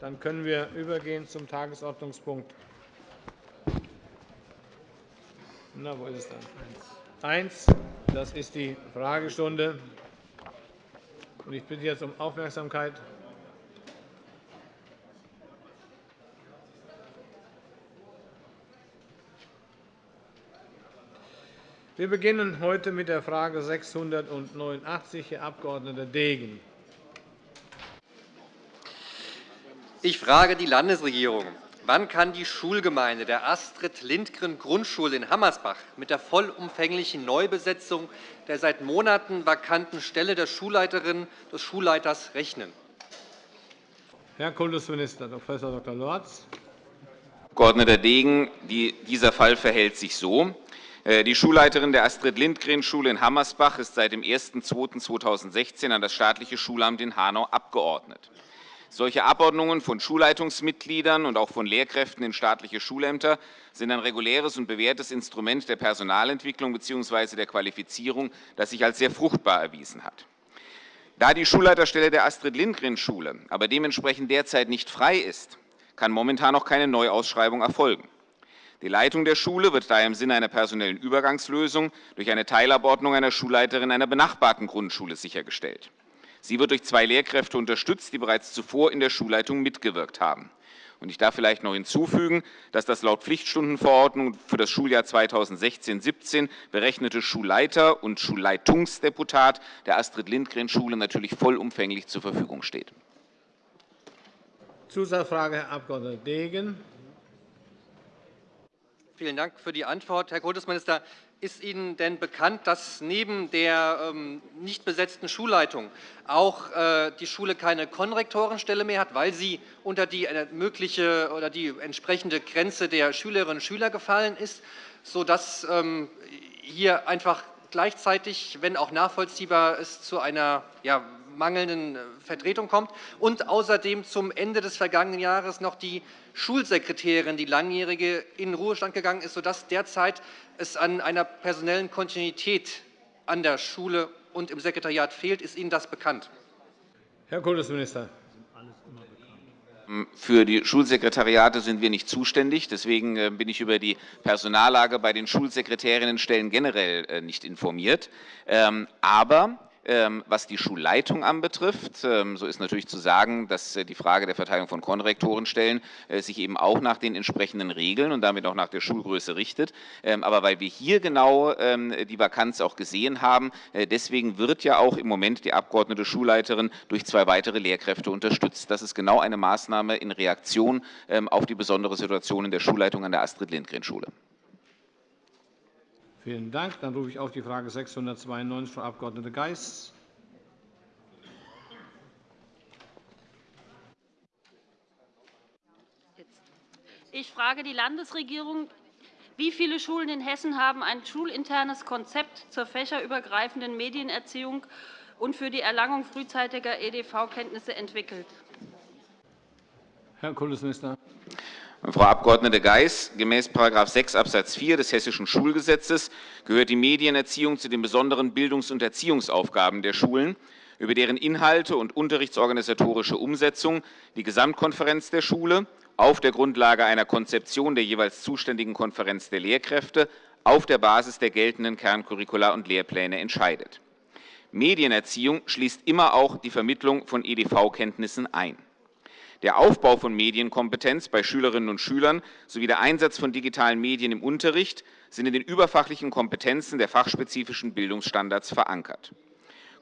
Dann können wir übergehen zum Tagesordnungspunkt. Na, wo ist es dann? Eins. Das ist die Fragestunde. Ich bitte jetzt um Aufmerksamkeit. Wir beginnen heute mit der Frage 689, Herr Abg. Degen. Ich frage die Landesregierung. Wann kann die Schulgemeinde der Astrid-Lindgren-Grundschule in Hammersbach mit der vollumfänglichen Neubesetzung der seit Monaten vakanten Stelle der Schulleiterin des Schulleiters rechnen? Herr Kultusminister Prof. Dr. Lorz. Abg. Degen, dieser Fall verhält sich so. Äh, die Schulleiterin der Astrid-Lindgren-Schule in Hammersbach ist seit dem 01.02.2016 an das staatliche Schulamt in Hanau abgeordnet. Solche Abordnungen von Schulleitungsmitgliedern und auch von Lehrkräften in staatliche Schulämter sind ein reguläres und bewährtes Instrument der Personalentwicklung bzw. der Qualifizierung, das sich als sehr fruchtbar erwiesen hat. Da die Schulleiterstelle der Astrid-Lindgren-Schule aber dementsprechend derzeit nicht frei ist, kann momentan noch keine Neuausschreibung erfolgen. Die Leitung der Schule wird daher im Sinne einer personellen Übergangslösung durch eine Teilabordnung einer Schulleiterin einer benachbarten Grundschule sichergestellt. Sie wird durch zwei Lehrkräfte unterstützt, die bereits zuvor in der Schulleitung mitgewirkt haben. Ich darf vielleicht noch hinzufügen, dass das laut Pflichtstundenverordnung für das Schuljahr 2016-17 berechnete Schulleiter- und Schulleitungsdeputat der Astrid-Lindgren-Schule natürlich vollumfänglich zur Verfügung steht. Zusatzfrage, Herr Abg. Degen. Vielen Dank für die Antwort, Herr Kultusminister. Ist Ihnen denn bekannt, dass neben der ähm, nicht besetzten Schulleitung auch äh, die Schule keine Konrektorenstelle mehr hat, weil sie unter die äh, mögliche oder die entsprechende Grenze der Schülerinnen und Schüler gefallen ist, sodass ähm, hier einfach gleichzeitig, wenn auch nachvollziehbar, es zu einer ja, mangelnden äh, Vertretung kommt und außerdem zum Ende des vergangenen Jahres noch die Schulsekretärin, die langjährige, in Ruhestand gegangen ist, sodass derzeit es an einer personellen Kontinuität an der Schule und im Sekretariat fehlt. Ist Ihnen das bekannt? Herr Kultusminister. Für die Schulsekretariate sind wir nicht zuständig. Deswegen äh, bin ich über die Personallage bei den Schulsekretärinnenstellen generell äh, nicht informiert. Ähm, aber was die Schulleitung anbetrifft, ähm, so ist natürlich zu sagen, dass äh, die Frage der Verteilung von Konrektorenstellen äh, sich eben auch nach den entsprechenden Regeln und damit auch nach der Schulgröße richtet. Ähm, aber weil wir hier genau die Vakanz auch gesehen haben, äh, deswegen wird ja auch im Moment die abgeordnete Schulleiterin durch zwei weitere Lehrkräfte unterstützt. Das ist genau eine Maßnahme in Reaktion auf die besondere Situation in der Schulleitung an der Astrid-Lindgren-Schule. Vielen Dank. Dann rufe ich auf die Frage 692, Frau Abg. Geis. Ich frage die Landesregierung, wie viele Schulen in Hessen haben ein schulinternes Konzept zur fächerübergreifenden Medienerziehung und für die Erlangung frühzeitiger EDV-Kenntnisse entwickelt? Herr Kultusminister. Frau Abg. Geis, gemäß § 6 Abs. 4 des Hessischen Schulgesetzes gehört die Medienerziehung zu den besonderen Bildungs- und Erziehungsaufgaben der Schulen, über deren Inhalte und unterrichtsorganisatorische Umsetzung die Gesamtkonferenz der Schule auf der Grundlage einer Konzeption der jeweils zuständigen Konferenz der Lehrkräfte auf der Basis der geltenden Kerncurricula und Lehrpläne entscheidet. Medienerziehung schließt immer auch die Vermittlung von EDV-Kenntnissen ein. Der Aufbau von Medienkompetenz bei Schülerinnen und Schülern sowie der Einsatz von digitalen Medien im Unterricht sind in den überfachlichen Kompetenzen der fachspezifischen Bildungsstandards verankert.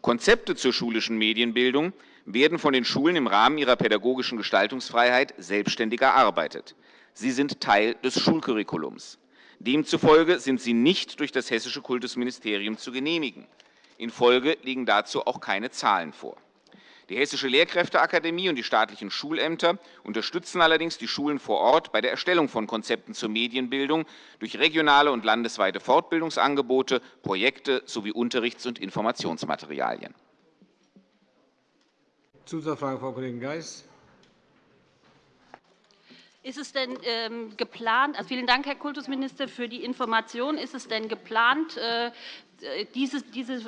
Konzepte zur schulischen Medienbildung werden von den Schulen im Rahmen ihrer pädagogischen Gestaltungsfreiheit selbstständig erarbeitet. Sie sind Teil des Schulcurriculums. Demzufolge sind sie nicht durch das Hessische Kultusministerium zu genehmigen. In Folge liegen dazu auch keine Zahlen vor. Die Hessische Lehrkräfteakademie und die staatlichen Schulämter unterstützen allerdings die Schulen vor Ort bei der Erstellung von Konzepten zur Medienbildung durch regionale und landesweite Fortbildungsangebote, Projekte sowie Unterrichts- und Informationsmaterialien. Zusatzfrage, Frau Kollegin Geis. Ist es denn ähm, geplant, also vielen Dank, Herr Kultusminister, für die Information. Ist es denn geplant, äh, diese,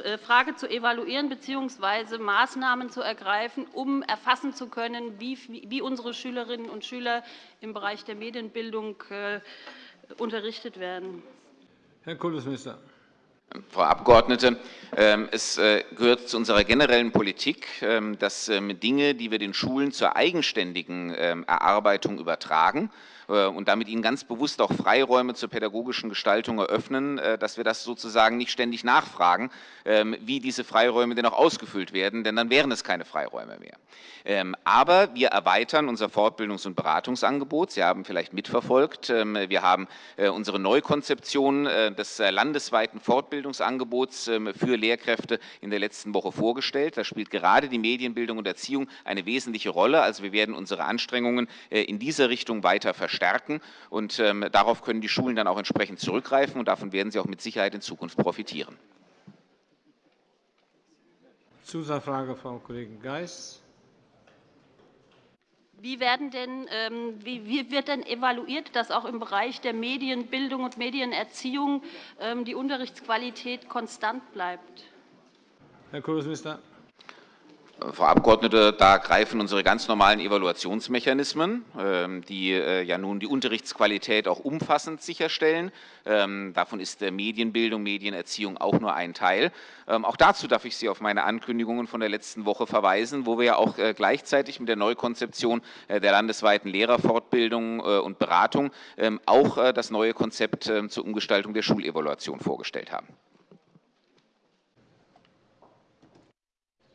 äh, Frage zu evaluieren bzw. Maßnahmen zu ergreifen, um erfassen zu können, wie, wie unsere Schülerinnen und Schüler im Bereich der Medienbildung äh, unterrichtet werden? Herr Kultusminister. Frau Abgeordnete, ähm, es äh, gehört zu unserer generellen Politik, ähm, dass ähm, Dinge, die wir den Schulen zur eigenständigen Erarbeitung übertragen, äh, und damit ihnen ganz bewusst auch Freiräume zur pädagogischen Gestaltung eröffnen, äh, dass wir das sozusagen nicht ständig nachfragen, ähm, wie diese Freiräume denn auch ausgefüllt werden, denn dann wären es keine Freiräume mehr. Ähm, aber wir erweitern unser Fortbildungs- und Beratungsangebot. Sie haben vielleicht mitverfolgt, ähm, wir haben äh, unsere Neukonzeption des landesweiten Fortbildungsangebots für Lehrkräfte in der letzten Woche vorgestellt. Da spielt gerade die Medienbildung und Erziehung eine wesentliche Rolle. Also wir werden unsere Anstrengungen in dieser Richtung weiter verstärken stärken. Und ähm, darauf können die Schulen dann auch entsprechend zurückgreifen, und davon werden sie auch mit Sicherheit in Zukunft profitieren. Zusatzfrage, Frau Kollegin Geis. Wie, werden denn, ähm, wie, wird denn evaluiert, dass auch im Bereich der Medienbildung und Medienerziehung ähm, die Unterrichtsqualität konstant bleibt? Herr Kultusminister. Frau Abgeordnete, da greifen unsere ganz normalen Evaluationsmechanismen, ähm, die äh, ja nun die Unterrichtsqualität auch umfassend sicherstellen. Ähm, davon ist Medienbildung, Medienerziehung auch nur ein Teil. Ähm, auch dazu darf ich Sie auf meine Ankündigungen von der letzten Woche verweisen, wo wir ja auch äh, gleichzeitig mit der Neukonzeption äh, der landesweiten Lehrerfortbildung und Beratung auch das neue Konzept zur Umgestaltung der Schulevaluation vorgestellt haben.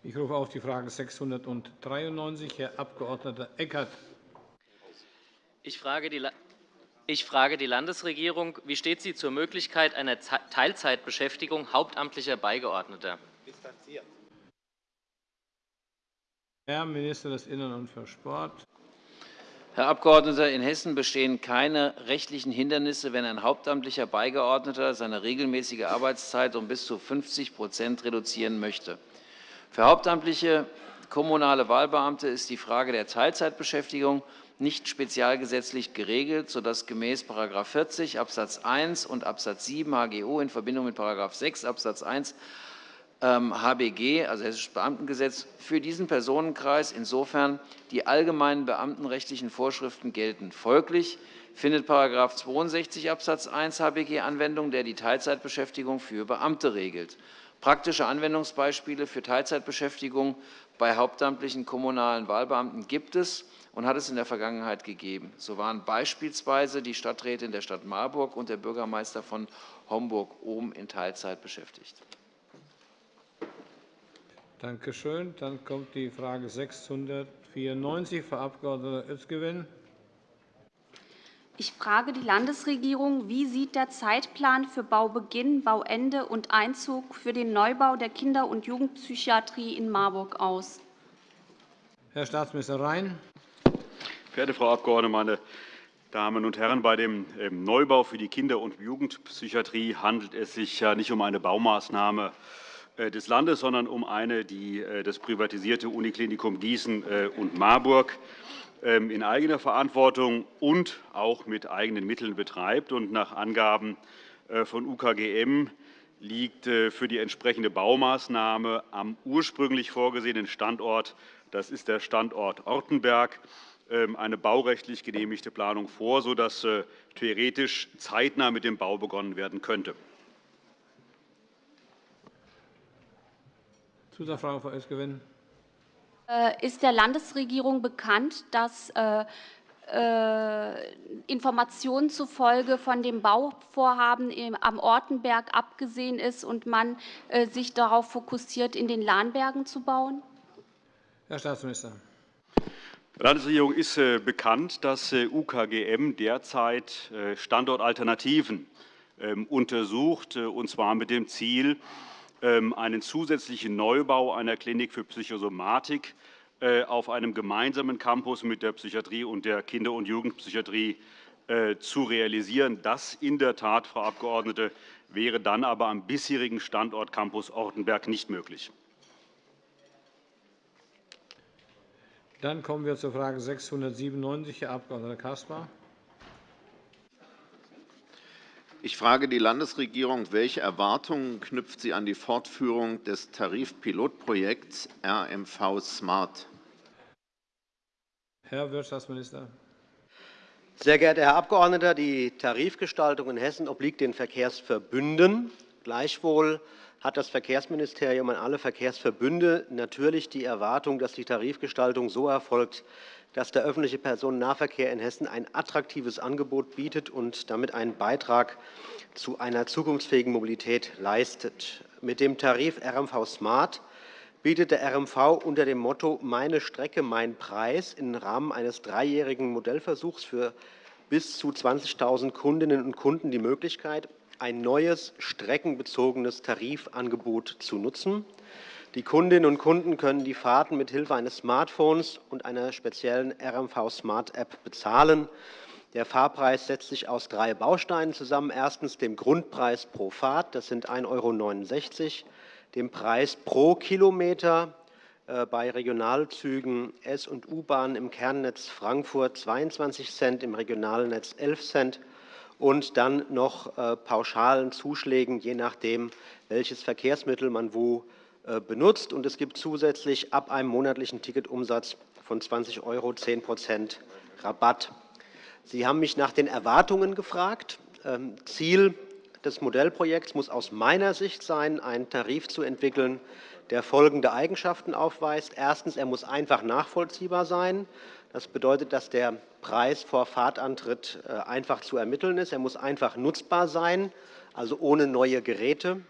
Ich rufe auf die Frage 693, Herr Abg. Eckert. Ich frage, die, ich frage die Landesregierung, wie steht sie zur Möglichkeit einer Teilzeitbeschäftigung hauptamtlicher Beigeordneter? Herr Minister des Innern und für Sport. Herr Abgeordneter, in Hessen bestehen keine rechtlichen Hindernisse, wenn ein hauptamtlicher Beigeordneter seine regelmäßige Arbeitszeit um bis zu 50% reduzieren möchte. Für hauptamtliche kommunale Wahlbeamte ist die Frage der Teilzeitbeschäftigung nicht spezialgesetzlich geregelt, sodass gemäß § 40 Abs. 1 und Abs. 7 HGO in Verbindung mit § 6 Abs. 1 HBG, also Hessisches Beamtengesetz, für diesen Personenkreis insofern die allgemeinen beamtenrechtlichen Vorschriften gelten. Folglich findet § 62 Abs. 1 HBG Anwendung, der die Teilzeitbeschäftigung für Beamte regelt. Praktische Anwendungsbeispiele für Teilzeitbeschäftigung bei hauptamtlichen kommunalen Wahlbeamten gibt es und hat es in der Vergangenheit gegeben. So waren beispielsweise die Stadträtin der Stadt Marburg und der Bürgermeister von Homburg-Ohm in Teilzeit beschäftigt. Danke schön. Dann kommt die Frage 694, Frau Abg. Özgewin. Ich frage die Landesregierung, wie sieht der Zeitplan für Baubeginn, Bauende und Einzug für den Neubau der Kinder- und Jugendpsychiatrie in Marburg aus? Herr Staatsminister Rhein. Verehrte Frau Abgeordnete, meine Damen und Herren! Bei dem ähm, Neubau für die Kinder- und Jugendpsychiatrie handelt es sich ja nicht um eine Baumaßnahme äh, des Landes, sondern um eine, die äh, das privatisierte Uniklinikum Gießen äh, und Marburg in eigener Verantwortung und auch mit eigenen Mitteln betreibt. nach Angaben äh, von UKGM liegt äh, für die entsprechende Baumaßnahme am ursprünglich vorgesehenen Standort, das ist der Standort Ortenberg, ähm, eine baurechtlich genehmigte Planung vor, sodass äh, theoretisch zeitnah mit dem Bau begonnen werden könnte. Zusatzfrage, Frau Esgewin. Äh, ist der Landesregierung bekannt, dass äh, äh, Informationen zufolge von dem Bauvorhaben am Ortenberg abgesehen ist und man sich darauf fokussiert, in den Lahnbergen zu bauen? Herr Staatsminister. Der Landesregierung ist bekannt, dass UKGM derzeit Standortalternativen ähm, untersucht, und zwar mit dem Ziel, einen zusätzlichen Neubau einer Klinik für Psychosomatik äh, auf einem gemeinsamen Campus mit der Psychiatrie und der Kinder- und Jugendpsychiatrie äh, zu realisieren. Das in der Tat, Frau Abgeordnete, wäre dann aber am bisherigen Standort Campus Ortenberg nicht möglich. Dann kommen wir zur Frage 697, Herr Abg. Caspar. Ich frage die Landesregierung, welche Erwartungen knüpft sie an die Fortführung des Tarifpilotprojekts RMV Smart? Herr Wirtschaftsminister. Sehr geehrter Herr Abgeordneter, die Tarifgestaltung in Hessen obliegt den Verkehrsverbünden. Gleichwohl hat das Verkehrsministerium an alle Verkehrsverbünde natürlich die Erwartung, dass die Tarifgestaltung so erfolgt, dass der öffentliche Personennahverkehr in Hessen ein attraktives Angebot bietet und damit einen Beitrag zu einer zukunftsfähigen Mobilität leistet. Mit dem Tarif RMV Smart bietet der RMV unter dem Motto Meine Strecke, mein Preis im Rahmen eines dreijährigen Modellversuchs für bis zu 20.000 Kundinnen und Kunden die Möglichkeit, ein neues streckenbezogenes Tarifangebot zu nutzen. Die Kundinnen und Kunden können die Fahrten mit Hilfe eines Smartphones und einer speziellen RMV Smart App bezahlen. Der Fahrpreis setzt sich aus drei Bausteinen zusammen. Erstens dem Grundpreis pro Fahrt, das sind 1,69 €, dem Preis pro Kilometer äh, bei Regionalzügen S- und U-Bahn im Kernnetz Frankfurt 22 Cent, im Regionalnetz 11 Cent und dann noch äh, pauschalen Zuschlägen, je nachdem, welches Verkehrsmittel man wo benutzt. Und es gibt zusätzlich ab einem monatlichen Ticketumsatz von 20 € 10 Rabatt. Sie haben mich nach den Erwartungen gefragt. Ähm, Ziel des Modellprojekts muss aus meiner Sicht sein, einen Tarif zu entwickeln, der folgende Eigenschaften aufweist. Erstens. Er muss einfach nachvollziehbar sein. Das bedeutet, dass der Preis vor Fahrtantritt äh, einfach zu ermitteln ist. Er muss einfach nutzbar sein, also ohne neue Geräte.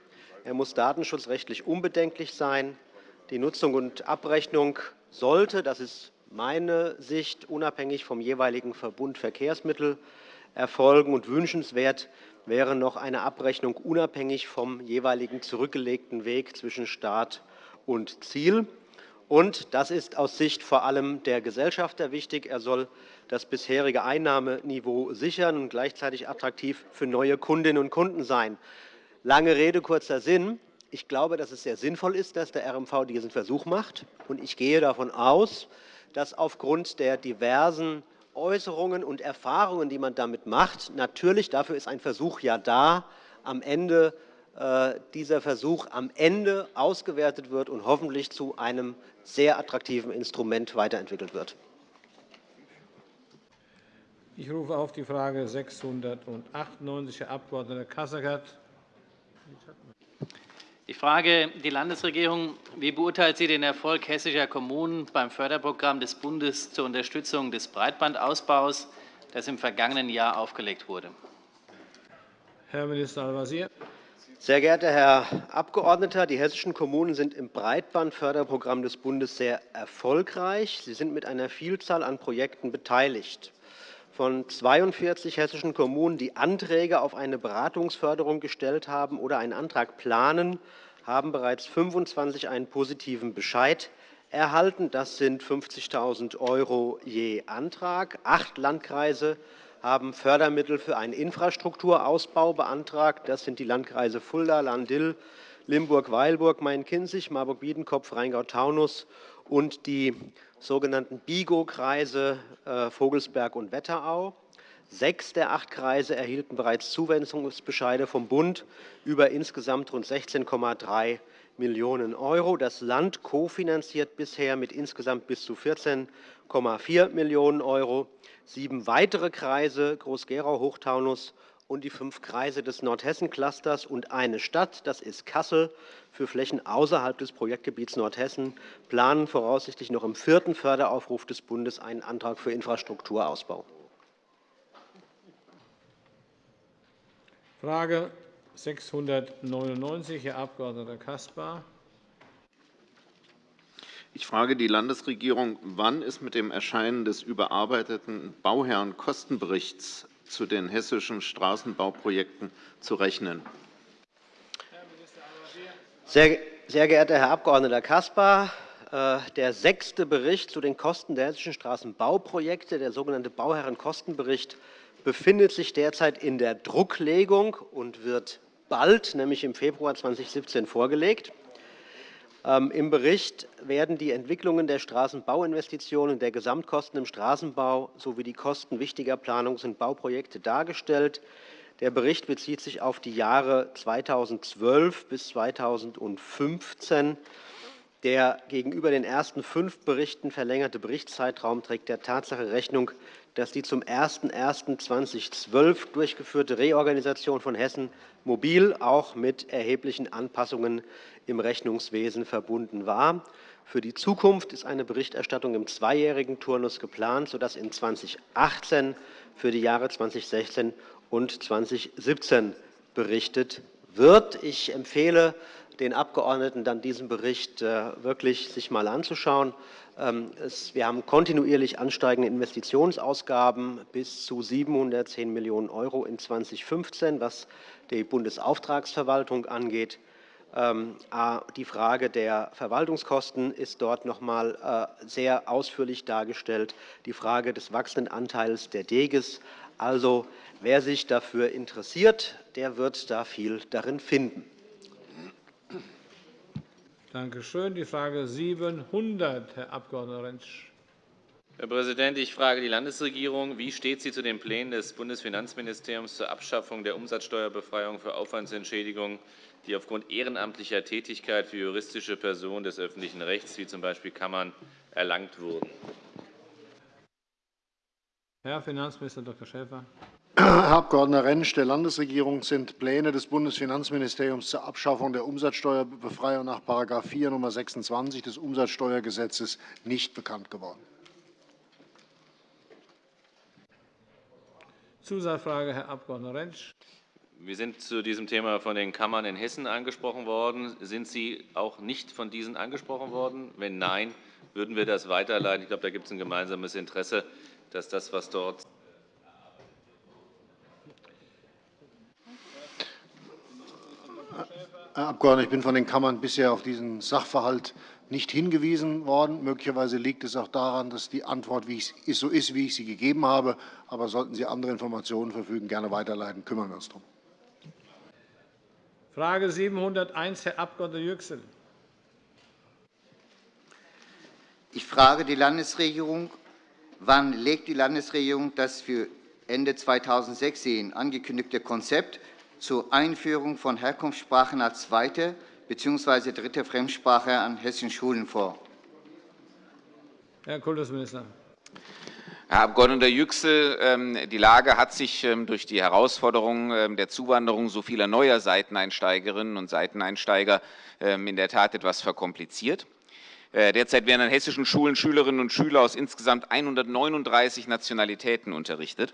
Er muss datenschutzrechtlich unbedenklich sein. Die Nutzung und Abrechnung sollte, das ist meine Sicht, unabhängig vom jeweiligen Verbund Verkehrsmittel erfolgen. Und wünschenswert wäre noch eine Abrechnung unabhängig vom jeweiligen zurückgelegten Weg zwischen Start und Ziel. Und das ist aus Sicht vor allem der Gesellschafter wichtig. Er soll das bisherige Einnahmeniveau sichern und gleichzeitig attraktiv für neue Kundinnen und Kunden sein. Lange Rede, kurzer Sinn. Ich glaube, dass es sehr sinnvoll ist, dass der RMV diesen Versuch macht. Und ich gehe davon aus, dass aufgrund der diversen Äußerungen und Erfahrungen, die man damit macht, natürlich dafür ist ein Versuch ja da, am Ende äh, dieser Versuch am Ende ausgewertet wird und hoffentlich zu einem sehr attraktiven Instrument weiterentwickelt wird. Ich rufe auf die Frage 698, Herr Abg. Kasseckert. Ich frage die Landesregierung, wie beurteilt sie den Erfolg hessischer Kommunen beim Förderprogramm des Bundes zur Unterstützung des Breitbandausbaus, das im vergangenen Jahr aufgelegt wurde? Herr Minister Al-Wazir. Sehr geehrter Herr Abgeordneter, die hessischen Kommunen sind im Breitbandförderprogramm des Bundes sehr erfolgreich. Sie sind mit einer Vielzahl an Projekten beteiligt von 42 hessischen Kommunen, die Anträge auf eine Beratungsförderung gestellt haben oder einen Antrag planen, haben bereits 25 einen positiven Bescheid erhalten. Das sind 50.000 € je Antrag. Acht Landkreise haben Fördermittel für einen Infrastrukturausbau beantragt. Das sind die Landkreise Fulda, Landil, Limburg-Weilburg, Main-Kinzig, Marburg-Biedenkopf, Rheingau-Taunus und die sogenannten BIGO-Kreise äh, Vogelsberg und Wetterau. Sechs der acht Kreise erhielten bereits Zuwendungsbescheide vom Bund über insgesamt rund 16,3 Millionen €. Das Land kofinanziert bisher mit insgesamt bis zu 14,4 Millionen €. Sieben weitere Kreise, Groß-Gerau, Hochtaunus und die fünf Kreise des Nordhessen-Clusters und eine Stadt, das ist Kassel, für Flächen außerhalb des Projektgebiets Nordhessen planen voraussichtlich noch im vierten Förderaufruf des Bundes einen Antrag für Infrastrukturausbau. Frage 699, Herr Abg. Caspar. Ich frage die Landesregierung, wann ist mit dem Erscheinen des überarbeiteten Bauherrenkostenberichts zu den hessischen Straßenbauprojekten zu rechnen? Sehr geehrter Herr Abg. Caspar, äh, der sechste Bericht zu den Kosten der hessischen Straßenbauprojekte, der sogenannte Bauherrenkostenbericht, befindet sich derzeit in der Drucklegung und wird bald, nämlich im Februar 2017, vorgelegt. Ähm, Im Bericht werden die Entwicklungen der Straßenbauinvestitionen, der Gesamtkosten im Straßenbau sowie die Kosten wichtiger Planungs- und Bauprojekte dargestellt. Der Bericht bezieht sich auf die Jahre 2012 bis 2015. Der gegenüber den ersten fünf Berichten verlängerte Berichtszeitraum trägt der Tatsache Rechnung, dass die zum 01.01.2012 durchgeführte Reorganisation von Hessen Mobil auch mit erheblichen Anpassungen im Rechnungswesen verbunden war. Für die Zukunft ist eine Berichterstattung im zweijährigen Turnus geplant, sodass in 2018 für die Jahre 2016 und 2017 berichtet wird. Ich empfehle den Abgeordneten dann diesen Bericht äh, wirklich sich mal anzuschauen. Ähm, wir haben kontinuierlich ansteigende Investitionsausgaben bis zu 710 Millionen € in 2015, was die Bundesauftragsverwaltung angeht. Ähm, die Frage der Verwaltungskosten ist dort noch einmal äh, sehr ausführlich dargestellt, die Frage des wachsenden Anteils der DEGES. Also, wer sich dafür interessiert, der wird da viel darin finden. Danke schön. Die Frage 700, Herr Abg. Rentsch. Herr Präsident, ich frage die Landesregierung. Wie steht sie zu den Plänen des Bundesfinanzministeriums zur Abschaffung der Umsatzsteuerbefreiung für Aufwandsentschädigungen, die aufgrund ehrenamtlicher Tätigkeit für juristische Personen des öffentlichen Rechts, wie z. B. Kammern, erlangt wurden? Herr Finanzminister Dr. Schäfer. Herr Abg. Rentsch, der Landesregierung sind Pläne des Bundesfinanzministeriums zur Abschaffung der Umsatzsteuerbefreiung nach § 4 Nr. 26 des Umsatzsteuergesetzes nicht bekannt geworden. Zusatzfrage, Herr Abg. Rentsch. Wir sind zu diesem Thema von den Kammern in Hessen angesprochen worden. Sind Sie auch nicht von diesen angesprochen worden? Wenn nein, würden wir das weiterleiten. Ich glaube, da gibt es ein gemeinsames Interesse, dass das, was dort Herr Abgeordneter, ich bin von den Kammern bisher auf diesen Sachverhalt nicht hingewiesen worden. Möglicherweise liegt es auch daran, dass die Antwort so ist, wie ich sie gegeben habe. Aber sollten Sie andere Informationen verfügen, gerne weiterleiten. Kümmern wir uns darum. Frage 701, Herr Abg. Yüksel. Ich frage die Landesregierung, wann legt die Landesregierung das für Ende 2016 angekündigte Konzept zur Einführung von Herkunftssprachen als zweite bzw. dritte Fremdsprache an hessischen Schulen vor? Herr Kultusminister. Herr Abg. Yüksel, ähm, die Lage hat sich ähm, durch die Herausforderung ähm, der Zuwanderung so vieler neuer Seiteneinsteigerinnen und Seiteneinsteiger in der Tat etwas verkompliziert. Äh, derzeit werden an hessischen Schulen Schülerinnen und Schüler aus insgesamt 139 Nationalitäten unterrichtet.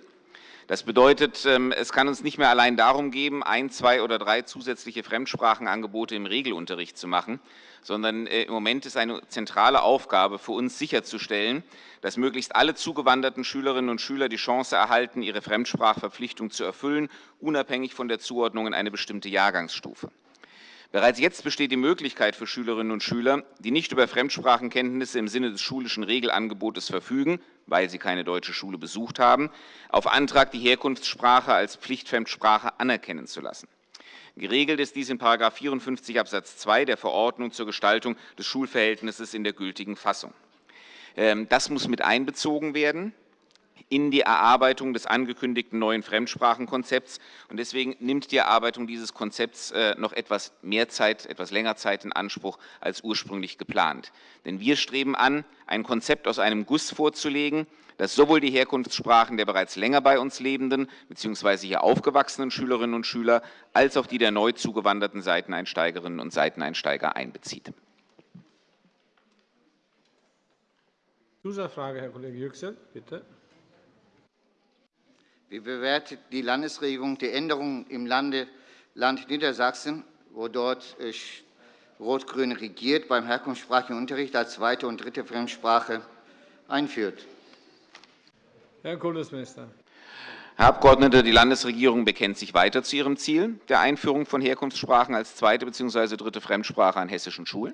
Das bedeutet, ähm, es kann uns nicht mehr allein darum gehen, ein, zwei oder drei zusätzliche Fremdsprachenangebote im Regelunterricht zu machen, sondern äh, im Moment ist eine zentrale Aufgabe für uns sicherzustellen, dass möglichst alle zugewanderten Schülerinnen und Schüler die Chance erhalten, ihre Fremdsprachverpflichtung zu erfüllen, unabhängig von der Zuordnung in eine bestimmte Jahrgangsstufe. Bereits jetzt besteht die Möglichkeit für Schülerinnen und Schüler, die nicht über Fremdsprachenkenntnisse im Sinne des schulischen Regelangebotes verfügen, weil sie keine deutsche Schule besucht haben, auf Antrag die Herkunftssprache als Pflichtfremdsprache anerkennen zu lassen. Geregelt ist dies in § 54 Abs. 2 der Verordnung zur Gestaltung des Schulverhältnisses in der gültigen Fassung. Ähm, das muss mit einbezogen werden in die Erarbeitung des angekündigten neuen Fremdsprachenkonzepts. Deswegen nimmt die Erarbeitung dieses Konzepts äh, noch etwas mehr Zeit, etwas länger Zeit in Anspruch als ursprünglich geplant. Denn wir streben an, ein Konzept aus einem Guss vorzulegen, das sowohl die Herkunftssprachen der bereits länger bei uns lebenden bzw. hier aufgewachsenen Schülerinnen und Schüler als auch die der neu zugewanderten Seiteneinsteigerinnen und Seiteneinsteiger einbezieht. Zusatzfrage, Herr Kollege Yüksel, bitte. Wie bewertet die Landesregierung die Änderungen im Lande, Land Niedersachsen, wo dort äh, Rot-Grün regiert, beim herkunftssprachigen Unterricht als zweite und dritte Fremdsprache einführt? Herr Kultusminister. Herr Abgeordneter, die Landesregierung bekennt sich weiter zu ihrem Ziel der Einführung von Herkunftssprachen als zweite bzw. dritte Fremdsprache an hessischen Schulen.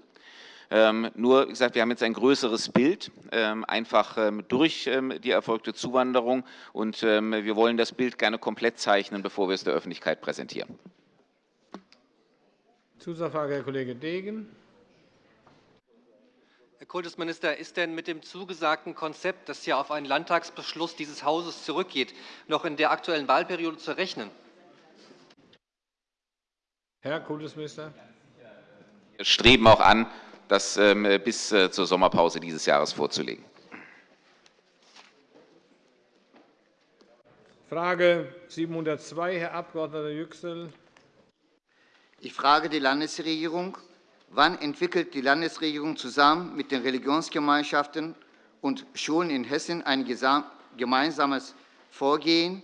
Ähm, nur, wie gesagt, wir haben jetzt ein größeres Bild, ähm, einfach ähm, durch die erfolgte Zuwanderung. Und wir wollen das Bild gerne komplett zeichnen, bevor wir es der Öffentlichkeit präsentieren. Zusatzfrage, Herr Kollege Degen. Herr Kultusminister, ist denn mit dem zugesagten Konzept, das ja auf einen Landtagsbeschluss dieses Hauses zurückgeht, noch in der Aktuellen Wahlperiode zu rechnen? Herr Kultusminister. Wir streben auch an, das ähm, bis äh, zur Sommerpause dieses Jahres vorzulegen. Frage 702, Herr Abg. Yüksel. Ich frage die Landesregierung, wann entwickelt die Landesregierung zusammen mit den Religionsgemeinschaften und Schulen in Hessen ein gemeinsames Vorgehen,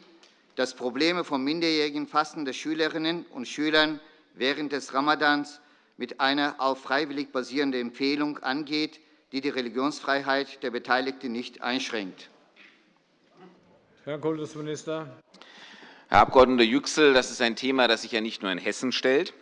das Probleme von minderjährigen fastenden Schülerinnen und Schülern während des Ramadans mit einer auf freiwillig basierenden Empfehlung angeht, die die Religionsfreiheit der Beteiligten nicht einschränkt. Herr Kultusminister. Herr Abg. Yüksel, das ist ein Thema, das sich ja nicht nur in Hessen stellt.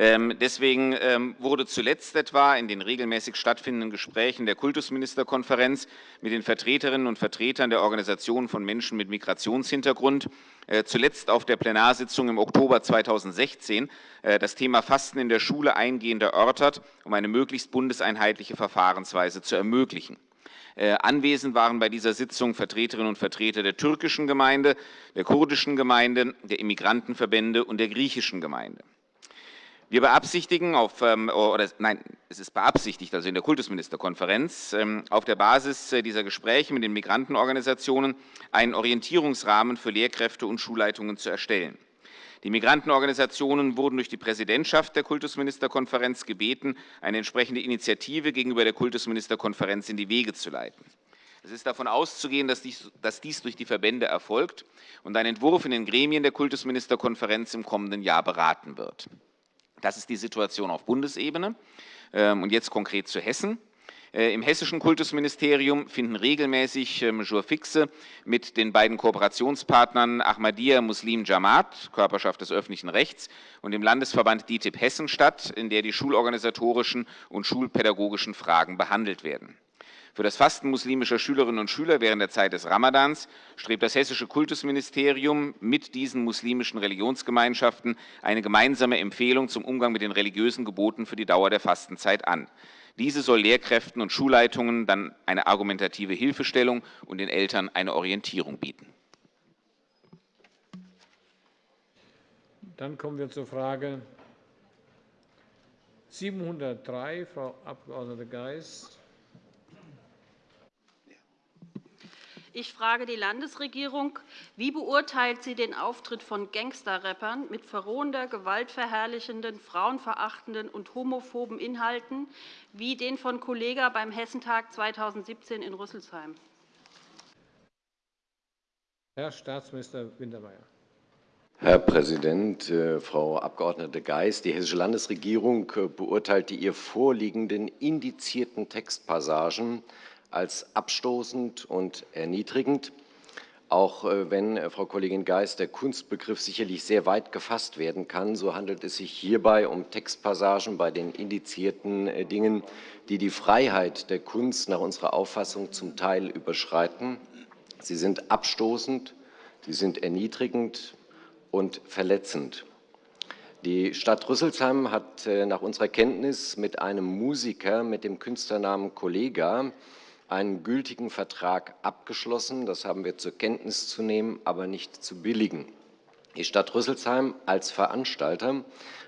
Ähm, deswegen ähm, wurde zuletzt etwa in den regelmäßig stattfindenden Gesprächen der Kultusministerkonferenz mit den Vertreterinnen und Vertretern der Organisationen von Menschen mit Migrationshintergrund, äh, zuletzt auf der Plenarsitzung im Oktober 2016, äh, das Thema Fasten in der Schule eingehend erörtert, um eine möglichst bundeseinheitliche Verfahrensweise zu ermöglichen. Äh, anwesend waren bei dieser Sitzung Vertreterinnen und Vertreter der türkischen Gemeinde, der kurdischen Gemeinde, der Immigrantenverbände und der griechischen Gemeinde. Wir beabsichtigen auf, ähm, oder nein, es ist beabsichtigt, also in der Kultusministerkonferenz, ähm, auf der Basis äh, dieser Gespräche mit den Migrantenorganisationen einen Orientierungsrahmen für Lehrkräfte und Schulleitungen zu erstellen. Die Migrantenorganisationen wurden durch die Präsidentschaft der Kultusministerkonferenz gebeten, eine entsprechende Initiative gegenüber der Kultusministerkonferenz in die Wege zu leiten. Es ist davon auszugehen, dass dies, dass dies durch die Verbände erfolgt und ein Entwurf in den Gremien der Kultusministerkonferenz im kommenden Jahr beraten wird. Das ist die Situation auf Bundesebene. Ähm, und jetzt konkret zu Hessen. Äh, Im hessischen Kultusministerium finden regelmäßig ähm, Jourfixe mit den beiden Kooperationspartnern Ahmadiyya Muslim Jamaat, Körperschaft des öffentlichen Rechts, und dem Landesverband DITIB Hessen statt, in der die schulorganisatorischen und schulpädagogischen Fragen behandelt werden. Für das Fasten muslimischer Schülerinnen und Schüler während der Zeit des Ramadans strebt das hessische Kultusministerium mit diesen muslimischen Religionsgemeinschaften eine gemeinsame Empfehlung zum Umgang mit den religiösen Geboten für die Dauer der Fastenzeit an. Diese soll Lehrkräften und Schulleitungen dann eine argumentative Hilfestellung und den Eltern eine Orientierung bieten. Dann kommen wir zur Frage 703, Frau Abg. Geist. Ich frage die Landesregierung, wie beurteilt sie den Auftritt von Gangster-Rappern mit verrohender, gewaltverherrlichenden, frauenverachtenden und homophoben Inhalten, wie den von Kollega beim Hessentag 2017 in Rüsselsheim? Herr Staatsminister Wintermeyer. Herr Präsident, äh, Frau Abg. Geis! Die Hessische Landesregierung äh, beurteilt die ihr vorliegenden indizierten Textpassagen als abstoßend und erniedrigend, auch äh, wenn, äh, Frau Kollegin Geist, der Kunstbegriff sicherlich sehr weit gefasst werden kann, so handelt es sich hierbei um Textpassagen bei den indizierten äh, Dingen, die die Freiheit der Kunst nach unserer Auffassung zum Teil überschreiten. Sie sind abstoßend, sie sind erniedrigend und verletzend. Die Stadt Rüsselsheim hat nach unserer Kenntnis mit einem Musiker mit dem Künstlernamen Kollega einen gültigen Vertrag abgeschlossen. Das haben wir zur Kenntnis zu nehmen, aber nicht zu billigen. Die Stadt Rüsselsheim als Veranstalter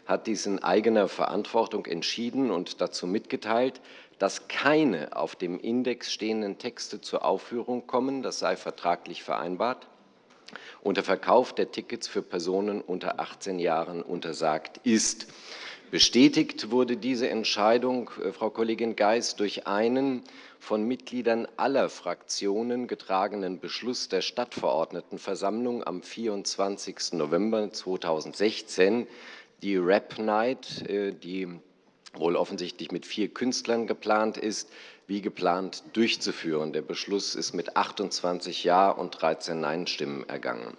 hat dies in eigener Verantwortung entschieden und dazu mitgeteilt, dass keine auf dem Index stehenden Texte zur Aufführung kommen. Das sei vertraglich vereinbart. Und der Verkauf der Tickets für Personen unter 18 Jahren untersagt ist. Bestätigt wurde diese Entscheidung, äh, Frau Kollegin Geis, durch einen von Mitgliedern aller Fraktionen getragenen Beschluss der Stadtverordnetenversammlung am 24. November 2016, die Rap Night, äh, die wohl offensichtlich mit vier Künstlern geplant ist, wie geplant durchzuführen. Der Beschluss ist mit 28 Ja- und 13 Nein-Stimmen ergangen.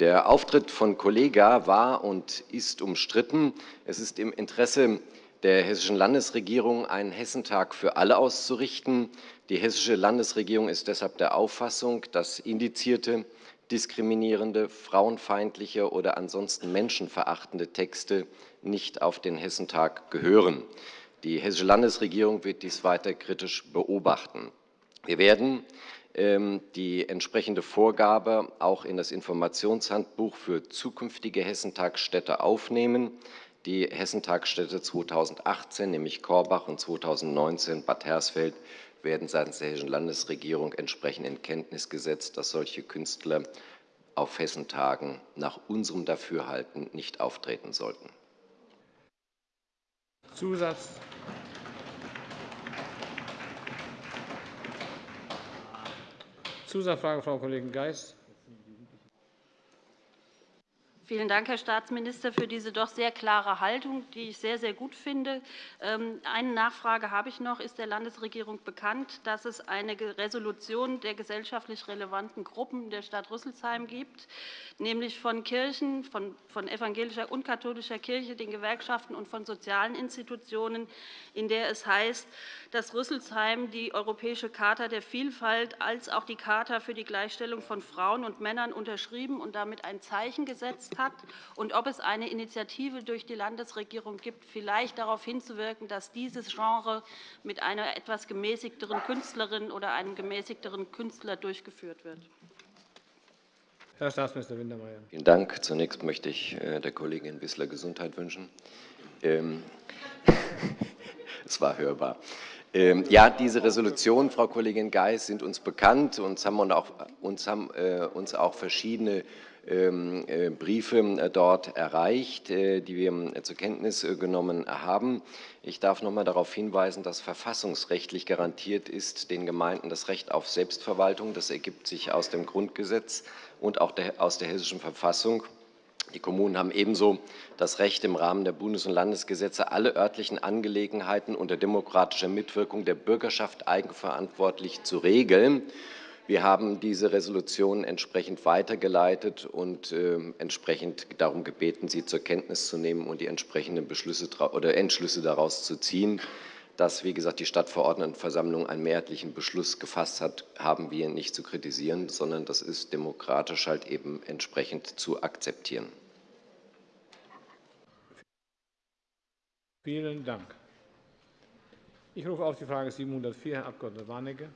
Der Auftritt von Kollega war und ist umstritten. Es ist im Interesse der Hessischen Landesregierung, einen Hessentag für alle auszurichten. Die Hessische Landesregierung ist deshalb der Auffassung, dass indizierte, diskriminierende, frauenfeindliche oder ansonsten menschenverachtende Texte nicht auf den Hessentag gehören. Die Hessische Landesregierung wird dies weiter kritisch beobachten. Wir werden ähm, die entsprechende Vorgabe auch in das Informationshandbuch für zukünftige Hessentagsstädte aufnehmen. Die Hessentagsstädte 2018, nämlich Korbach, und 2019 Bad Hersfeld, werden seitens der Hessischen Landesregierung entsprechend in Kenntnis gesetzt, dass solche Künstler auf Hessentagen nach unserem Dafürhalten nicht auftreten sollten. Zusatz Zusatzfrage, Frau Kollegin Geist. Vielen Dank, Herr Staatsminister, für diese doch sehr klare Haltung, die ich sehr, sehr gut finde. Ähm, eine Nachfrage habe ich noch. Ist der Landesregierung bekannt, dass es eine Resolution der gesellschaftlich relevanten Gruppen der Stadt Rüsselsheim gibt, nämlich von Kirchen, von, von evangelischer und katholischer Kirche, den Gewerkschaften und von sozialen Institutionen, in der es heißt, dass Rüsselsheim die Europäische Charta der Vielfalt als auch die Charta für die Gleichstellung von Frauen und Männern unterschrieben und damit ein Zeichen gesetzt hat und ob es eine Initiative durch die Landesregierung gibt, vielleicht darauf hinzuwirken, dass dieses Genre mit einer etwas gemäßigteren Künstlerin oder einem gemäßigteren Künstler durchgeführt wird. Herr Staatsminister Wintermeyer. Vielen Dank. Zunächst möchte ich äh, der Kollegin Wissler Gesundheit wünschen. Ähm, es war hörbar. Ähm, ja, diese Resolutionen, Frau Kollegin Geis, sind uns bekannt. Uns haben, auch, uns haben äh, uns auch verschiedene Briefe äh, dort erreicht, äh, die wir zur Kenntnis genommen haben. Ich darf noch einmal darauf hinweisen, dass verfassungsrechtlich garantiert ist den Gemeinden das Recht auf Selbstverwaltung. Das ergibt sich aus dem Grundgesetz und auch aus der Hessischen Verfassung. Die Kommunen haben ebenso das Recht, im Rahmen der Bundes- und Landesgesetze alle örtlichen Angelegenheiten unter demokratischer Mitwirkung der Bürgerschaft eigenverantwortlich zu regeln. Wir haben diese Resolution entsprechend weitergeleitet und äh, entsprechend darum gebeten, sie zur Kenntnis zu nehmen und die entsprechenden Beschlüsse oder Entschlüsse daraus zu ziehen. Dass, wie gesagt, die Stadtverordnetenversammlung einen mehrheitlichen Beschluss gefasst hat, haben wir nicht zu kritisieren, sondern das ist demokratisch halt eben entsprechend zu akzeptieren. Vielen Dank. Ich rufe auf die Frage 704, Herr Abg. Warnecke.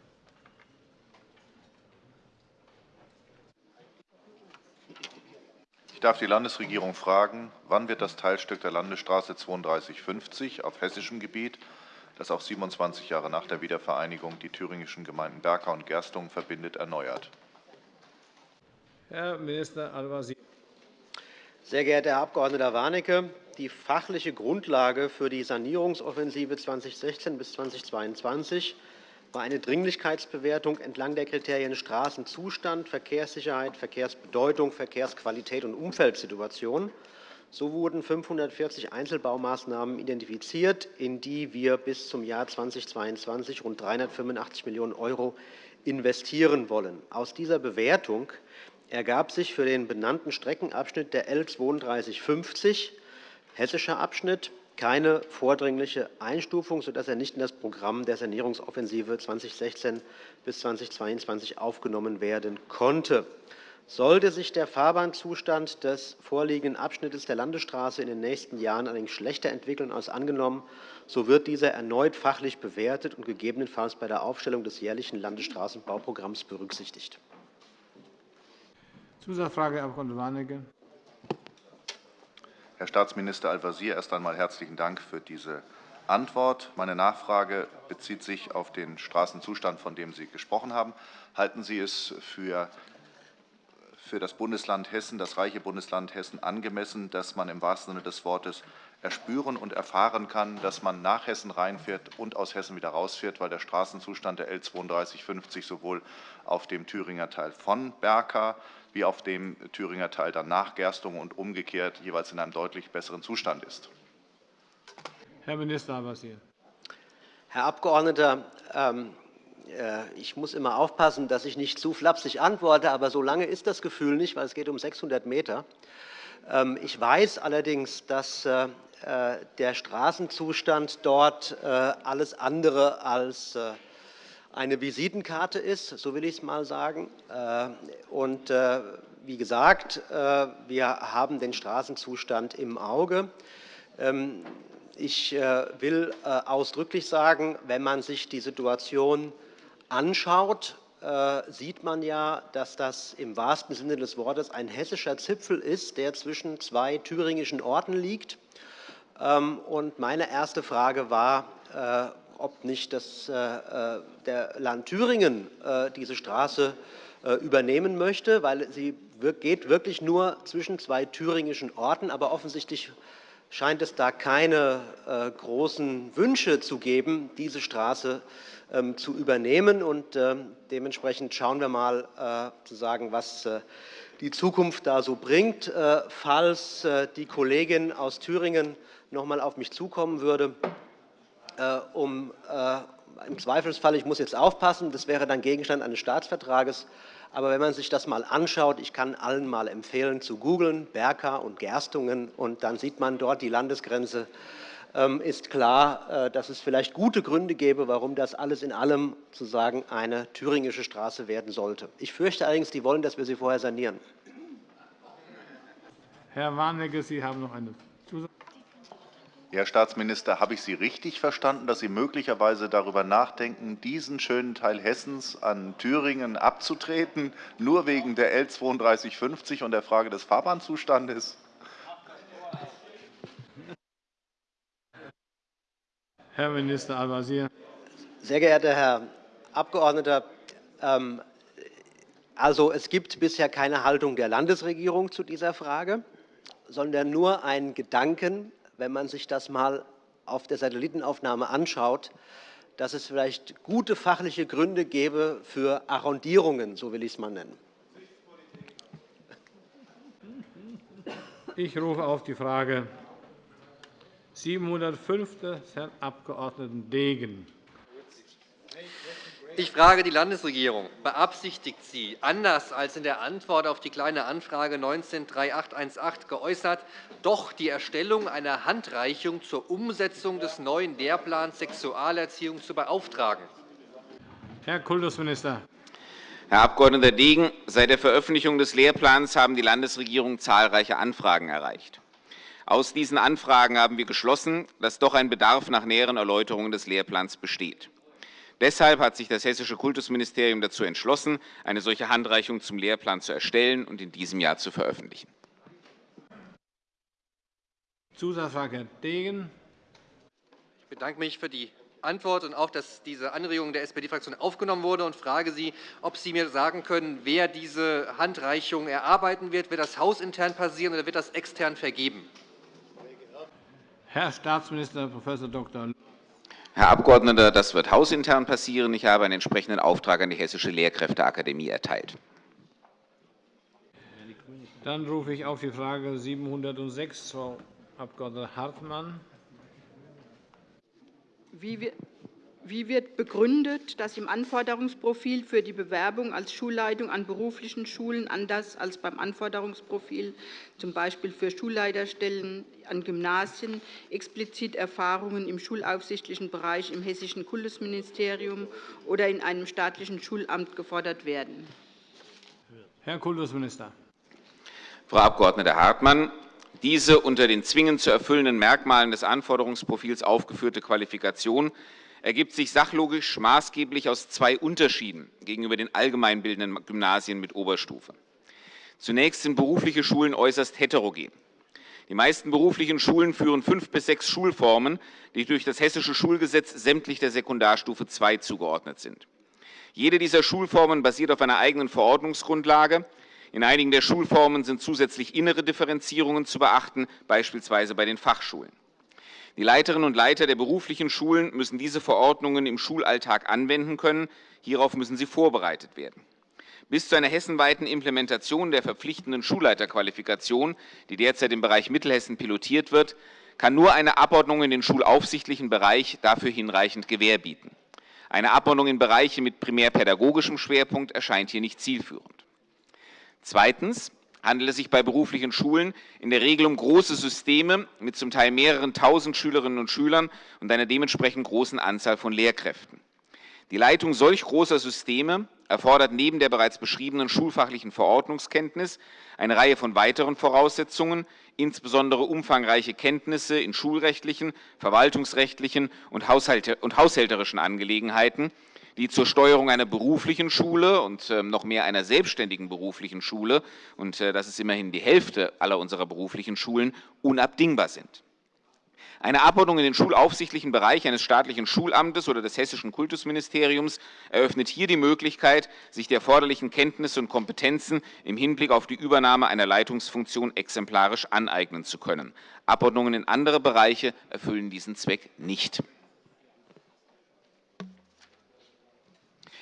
Ich darf die Landesregierung fragen, wann wird das Teilstück der Landesstraße 3250 auf hessischem Gebiet, das auch 27 Jahre nach der Wiedervereinigung die thüringischen Gemeinden Berka und Gerstungen verbindet, erneuert? Herr Minister Al-Wazir. Sehr geehrter Herr Abg. Warnecke, die fachliche Grundlage für die Sanierungsoffensive 2016 bis 2022 war eine Dringlichkeitsbewertung entlang der Kriterien Straßenzustand, Verkehrssicherheit, Verkehrsbedeutung, Verkehrsqualität und Umfeldsituation. So wurden 540 Einzelbaumaßnahmen identifiziert, in die wir bis zum Jahr 2022 rund 385 Millionen € investieren wollen. Aus dieser Bewertung ergab sich für den benannten Streckenabschnitt der L 3250 hessischer Abschnitt keine vordringliche Einstufung, sodass er nicht in das Programm der Sanierungsoffensive 2016 bis 2022 aufgenommen werden konnte. Sollte sich der Fahrbahnzustand des vorliegenden Abschnittes der Landesstraße in den nächsten Jahren allerdings schlechter entwickeln als angenommen, so wird dieser erneut fachlich bewertet und gegebenenfalls bei der Aufstellung des jährlichen Landesstraßenbauprogramms berücksichtigt. Zusatzfrage, Herr Abg. Warnecke. Herr Staatsminister Al-Wazir, erst einmal herzlichen Dank für diese Antwort. Meine Nachfrage bezieht sich auf den Straßenzustand, von dem Sie gesprochen haben. Halten Sie es für für das Bundesland Hessen, das reiche Bundesland Hessen, angemessen, dass man im wahrsten Sinne des Wortes erspüren und erfahren kann, dass man nach Hessen reinfährt und aus Hessen wieder rausfährt, weil der Straßenzustand der L 3250 sowohl auf dem Thüringer Teil von Berka wie auf dem Thüringer Teil dann nach Gerstungen und umgekehrt jeweils in einem deutlich besseren Zustand ist. Herr Minister Al-Wazir. Herr Abgeordneter, ähm, äh, ich muss immer aufpassen, dass ich nicht zu flapsig antworte, aber so lange ist das Gefühl nicht, weil es geht um 600 Meter. Ähm, ich weiß allerdings, dass äh, äh, der Straßenzustand dort alles andere als eine Visitenkarte ist, so will ich es mal sagen. Und wie gesagt, wir haben den Straßenzustand im Auge. Ähm, Ich äh, will äh, ausdrücklich sagen, wenn man sich die Situation anschaut, sieht man ja, dass das im wahrsten Sinne des Wortes ein hessischer Zipfel ist, der zwischen zwei thüringischen Orten liegt. Ähm, und meine erste Frage war, ob nicht das, der Land Thüringen diese Straße übernehmen möchte, weil sie geht wirklich nur zwischen zwei thüringischen Orten. Aber offensichtlich scheint es da keine äh, großen Wünsche zu geben, diese Straße ähm, zu übernehmen. Und, ähm, dementsprechend schauen wir mal, äh, zu sagen, was äh, die Zukunft da so bringt. Falls die Kollegin aus Thüringen noch einmal auf mich zukommen würde, um im Zweifelsfall, ich muss jetzt aufpassen, das wäre dann Gegenstand eines Staatsvertrages, aber wenn man sich das mal anschaut, ich kann allen mal empfehlen zu googeln, Berka und Gerstungen, und dann sieht man dort die Landesgrenze, ähm, ist klar, äh, dass es vielleicht gute Gründe gäbe, warum das alles in allem sozusagen eine thüringische Straße werden sollte. Ich fürchte allerdings, die wollen, dass wir sie vorher sanieren. Herr Warnecke, Sie haben noch eine Herr Staatsminister, habe ich Sie richtig verstanden, dass Sie möglicherweise darüber nachdenken, diesen schönen Teil Hessens an Thüringen abzutreten, nur wegen der L 3250 und der Frage des Fahrbahnzustandes? Herr Minister Al-Wazir. Sehr geehrter Herr Abgeordneter, ähm, also, es gibt bisher keine Haltung der Landesregierung zu dieser Frage, sondern nur einen Gedanken, wenn man sich das mal auf der Satellitenaufnahme anschaut, dass es vielleicht gute fachliche Gründe gäbe für Arrondierungen, so will ich es mal nennen. Ich rufe auf die Frage 705 des Herrn Abg. Degen. Ich frage die Landesregierung. Beabsichtigt sie, anders als in der Antwort auf die Kleine Anfrage 19-3818 geäußert, doch die Erstellung einer Handreichung zur Umsetzung des neuen Lehrplans Sexualerziehung zu beauftragen? Herr Kultusminister. Herr Abg. Degen, seit der Veröffentlichung des Lehrplans haben die Landesregierung zahlreiche Anfragen erreicht. Aus diesen Anfragen haben wir geschlossen, dass doch ein Bedarf nach näheren Erläuterungen des Lehrplans besteht. Deshalb hat sich das Hessische Kultusministerium dazu entschlossen, eine solche Handreichung zum Lehrplan zu erstellen und in diesem Jahr zu veröffentlichen. Zusatzfrage, Herr Degen. Ich bedanke mich für die Antwort und auch, dass diese Anregung der SPD-Fraktion aufgenommen wurde und frage Sie, ob Sie mir sagen können, wer diese Handreichung erarbeiten wird. Wird das hausintern passieren oder wird das extern vergeben? Herr Staatsminister Prof. Dr. Herr Abgeordneter, das wird hausintern passieren. Ich habe einen entsprechenden Auftrag an die Hessische Lehrkräfteakademie erteilt. Dann rufe ich auf die Frage 706, Frau Abg. Hartmann. Wie wird begründet, dass im Anforderungsprofil für die Bewerbung als Schulleitung an beruflichen Schulen anders als beim Anforderungsprofil z. B. für Schulleiterstellen an Gymnasien explizit Erfahrungen im schulaufsichtlichen Bereich im Hessischen Kultusministerium oder in einem staatlichen Schulamt gefordert werden? Herr Kultusminister. Frau Abg. Hartmann, diese unter den zwingend zu erfüllenden Merkmalen des Anforderungsprofils aufgeführte Qualifikation ergibt sich sachlogisch maßgeblich aus zwei Unterschieden gegenüber den allgemeinbildenden Gymnasien mit Oberstufe. Zunächst sind berufliche Schulen äußerst heterogen. Die meisten beruflichen Schulen führen fünf bis sechs Schulformen, die durch das Hessische Schulgesetz sämtlich der Sekundarstufe II zugeordnet sind. Jede dieser Schulformen basiert auf einer eigenen Verordnungsgrundlage. In einigen der Schulformen sind zusätzlich innere Differenzierungen zu beachten, beispielsweise bei den Fachschulen. Die Leiterinnen und Leiter der beruflichen Schulen müssen diese Verordnungen im Schulalltag anwenden können. Hierauf müssen sie vorbereitet werden. Bis zu einer hessenweiten Implementation der verpflichtenden Schulleiterqualifikation, die derzeit im Bereich Mittelhessen pilotiert wird, kann nur eine Abordnung in den schulaufsichtlichen Bereich dafür hinreichend Gewähr bieten. Eine Abordnung in Bereiche mit primär pädagogischem Schwerpunkt erscheint hier nicht zielführend. Zweitens handelt es sich bei beruflichen Schulen in der Regel um große Systeme mit zum Teil mehreren tausend Schülerinnen und Schülern und einer dementsprechend großen Anzahl von Lehrkräften. Die Leitung solch großer Systeme erfordert neben der bereits beschriebenen schulfachlichen Verordnungskenntnis eine Reihe von weiteren Voraussetzungen, insbesondere umfangreiche Kenntnisse in schulrechtlichen, verwaltungsrechtlichen und haushälterischen Angelegenheiten, die zur Steuerung einer beruflichen Schule und ähm, noch mehr einer selbstständigen beruflichen Schule, und äh, das ist immerhin die Hälfte aller unserer beruflichen Schulen, unabdingbar sind. Eine Abordnung in den schulaufsichtlichen Bereich eines staatlichen Schulamtes oder des Hessischen Kultusministeriums eröffnet hier die Möglichkeit, sich die erforderlichen Kenntnisse und Kompetenzen im Hinblick auf die Übernahme einer Leitungsfunktion exemplarisch aneignen zu können. Abordnungen in andere Bereiche erfüllen diesen Zweck nicht.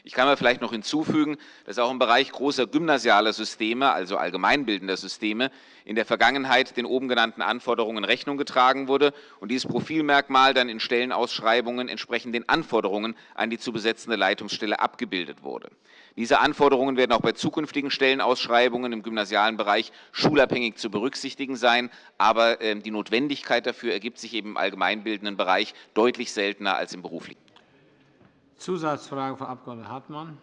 Ich kann mir vielleicht noch hinzufügen, dass auch im Bereich großer gymnasialer Systeme, also allgemeinbildender Systeme, in der Vergangenheit den oben genannten Anforderungen Rechnung getragen wurde und dieses Profilmerkmal dann in Stellenausschreibungen entsprechend den Anforderungen an die zu besetzende Leitungsstelle abgebildet wurde. Diese Anforderungen werden auch bei zukünftigen Stellenausschreibungen im gymnasialen Bereich schulabhängig zu berücksichtigen sein, aber ähm, die Notwendigkeit dafür ergibt sich eben im allgemeinbildenden Bereich deutlich seltener als im beruflichen. Zusatzfrage, Frau Abg. Hartmann.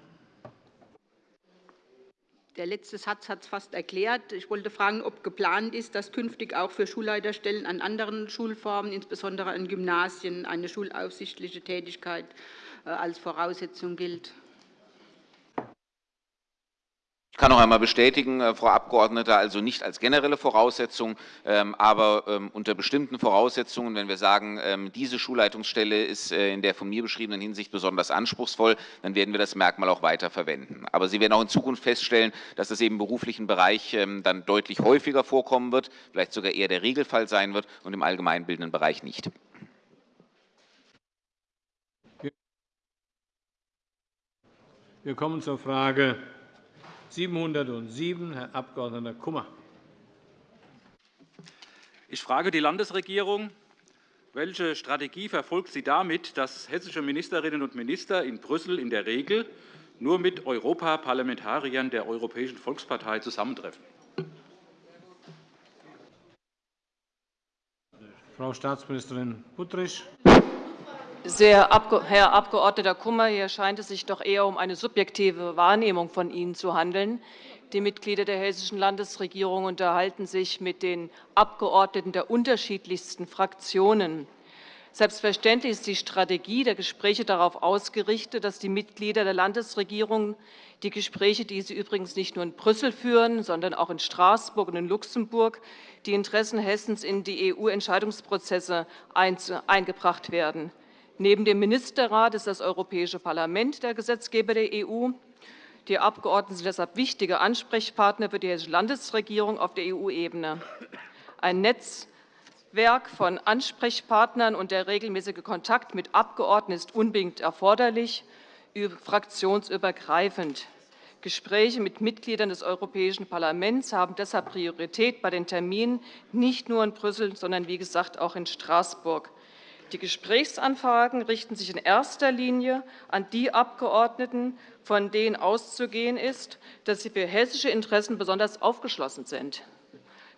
Der letzte Satz hat es fast erklärt. Ich wollte fragen, ob geplant ist, dass künftig auch für Schulleiterstellen an anderen Schulformen, insbesondere an Gymnasien, eine schulaufsichtliche Tätigkeit äh, als Voraussetzung gilt. Ich kann noch einmal bestätigen, äh, Frau Abgeordnete, also nicht als generelle Voraussetzung, ähm, aber ähm, unter bestimmten Voraussetzungen, wenn wir sagen, ähm, diese Schulleitungsstelle ist äh, in der von mir beschriebenen Hinsicht besonders anspruchsvoll, dann werden wir das Merkmal auch weiter verwenden. Aber Sie werden auch in Zukunft feststellen, dass das im beruflichen Bereich dann deutlich häufiger vorkommen wird, vielleicht sogar eher der Regelfall sein wird und im allgemeinbildenden Bereich nicht. Wir kommen zur Frage 707, Herr Abg. Kummer. Ich frage die Landesregierung, welche Strategie verfolgt sie damit, dass hessische Ministerinnen und Minister in Brüssel in der Regel nur mit Europaparlamentariern der Europäischen Volkspartei zusammentreffen? Frau Staatsministerin Buttrich. Sehr, Herr Abg. Kummer, hier scheint es sich doch eher um eine subjektive Wahrnehmung von Ihnen zu handeln. Die Mitglieder der Hessischen Landesregierung unterhalten sich mit den Abgeordneten der unterschiedlichsten Fraktionen. Selbstverständlich ist die Strategie der Gespräche darauf ausgerichtet, dass die Mitglieder der Landesregierung die Gespräche, die sie übrigens nicht nur in Brüssel führen, sondern auch in Straßburg und in Luxemburg, die Interessen Hessens in die EU-Entscheidungsprozesse eingebracht werden. Neben dem Ministerrat ist das Europäische Parlament der Gesetzgeber der EU. Die Abgeordneten sind deshalb wichtige Ansprechpartner für die Hessische Landesregierung auf der EU-Ebene. Ein Netzwerk von Ansprechpartnern und der regelmäßige Kontakt mit Abgeordneten ist unbedingt erforderlich, fraktionsübergreifend. Gespräche mit Mitgliedern des Europäischen Parlaments haben deshalb Priorität bei den Terminen nicht nur in Brüssel, sondern wie gesagt auch in Straßburg. Die Gesprächsanfragen richten sich in erster Linie an die Abgeordneten, von denen auszugehen ist, dass sie für hessische Interessen besonders aufgeschlossen sind.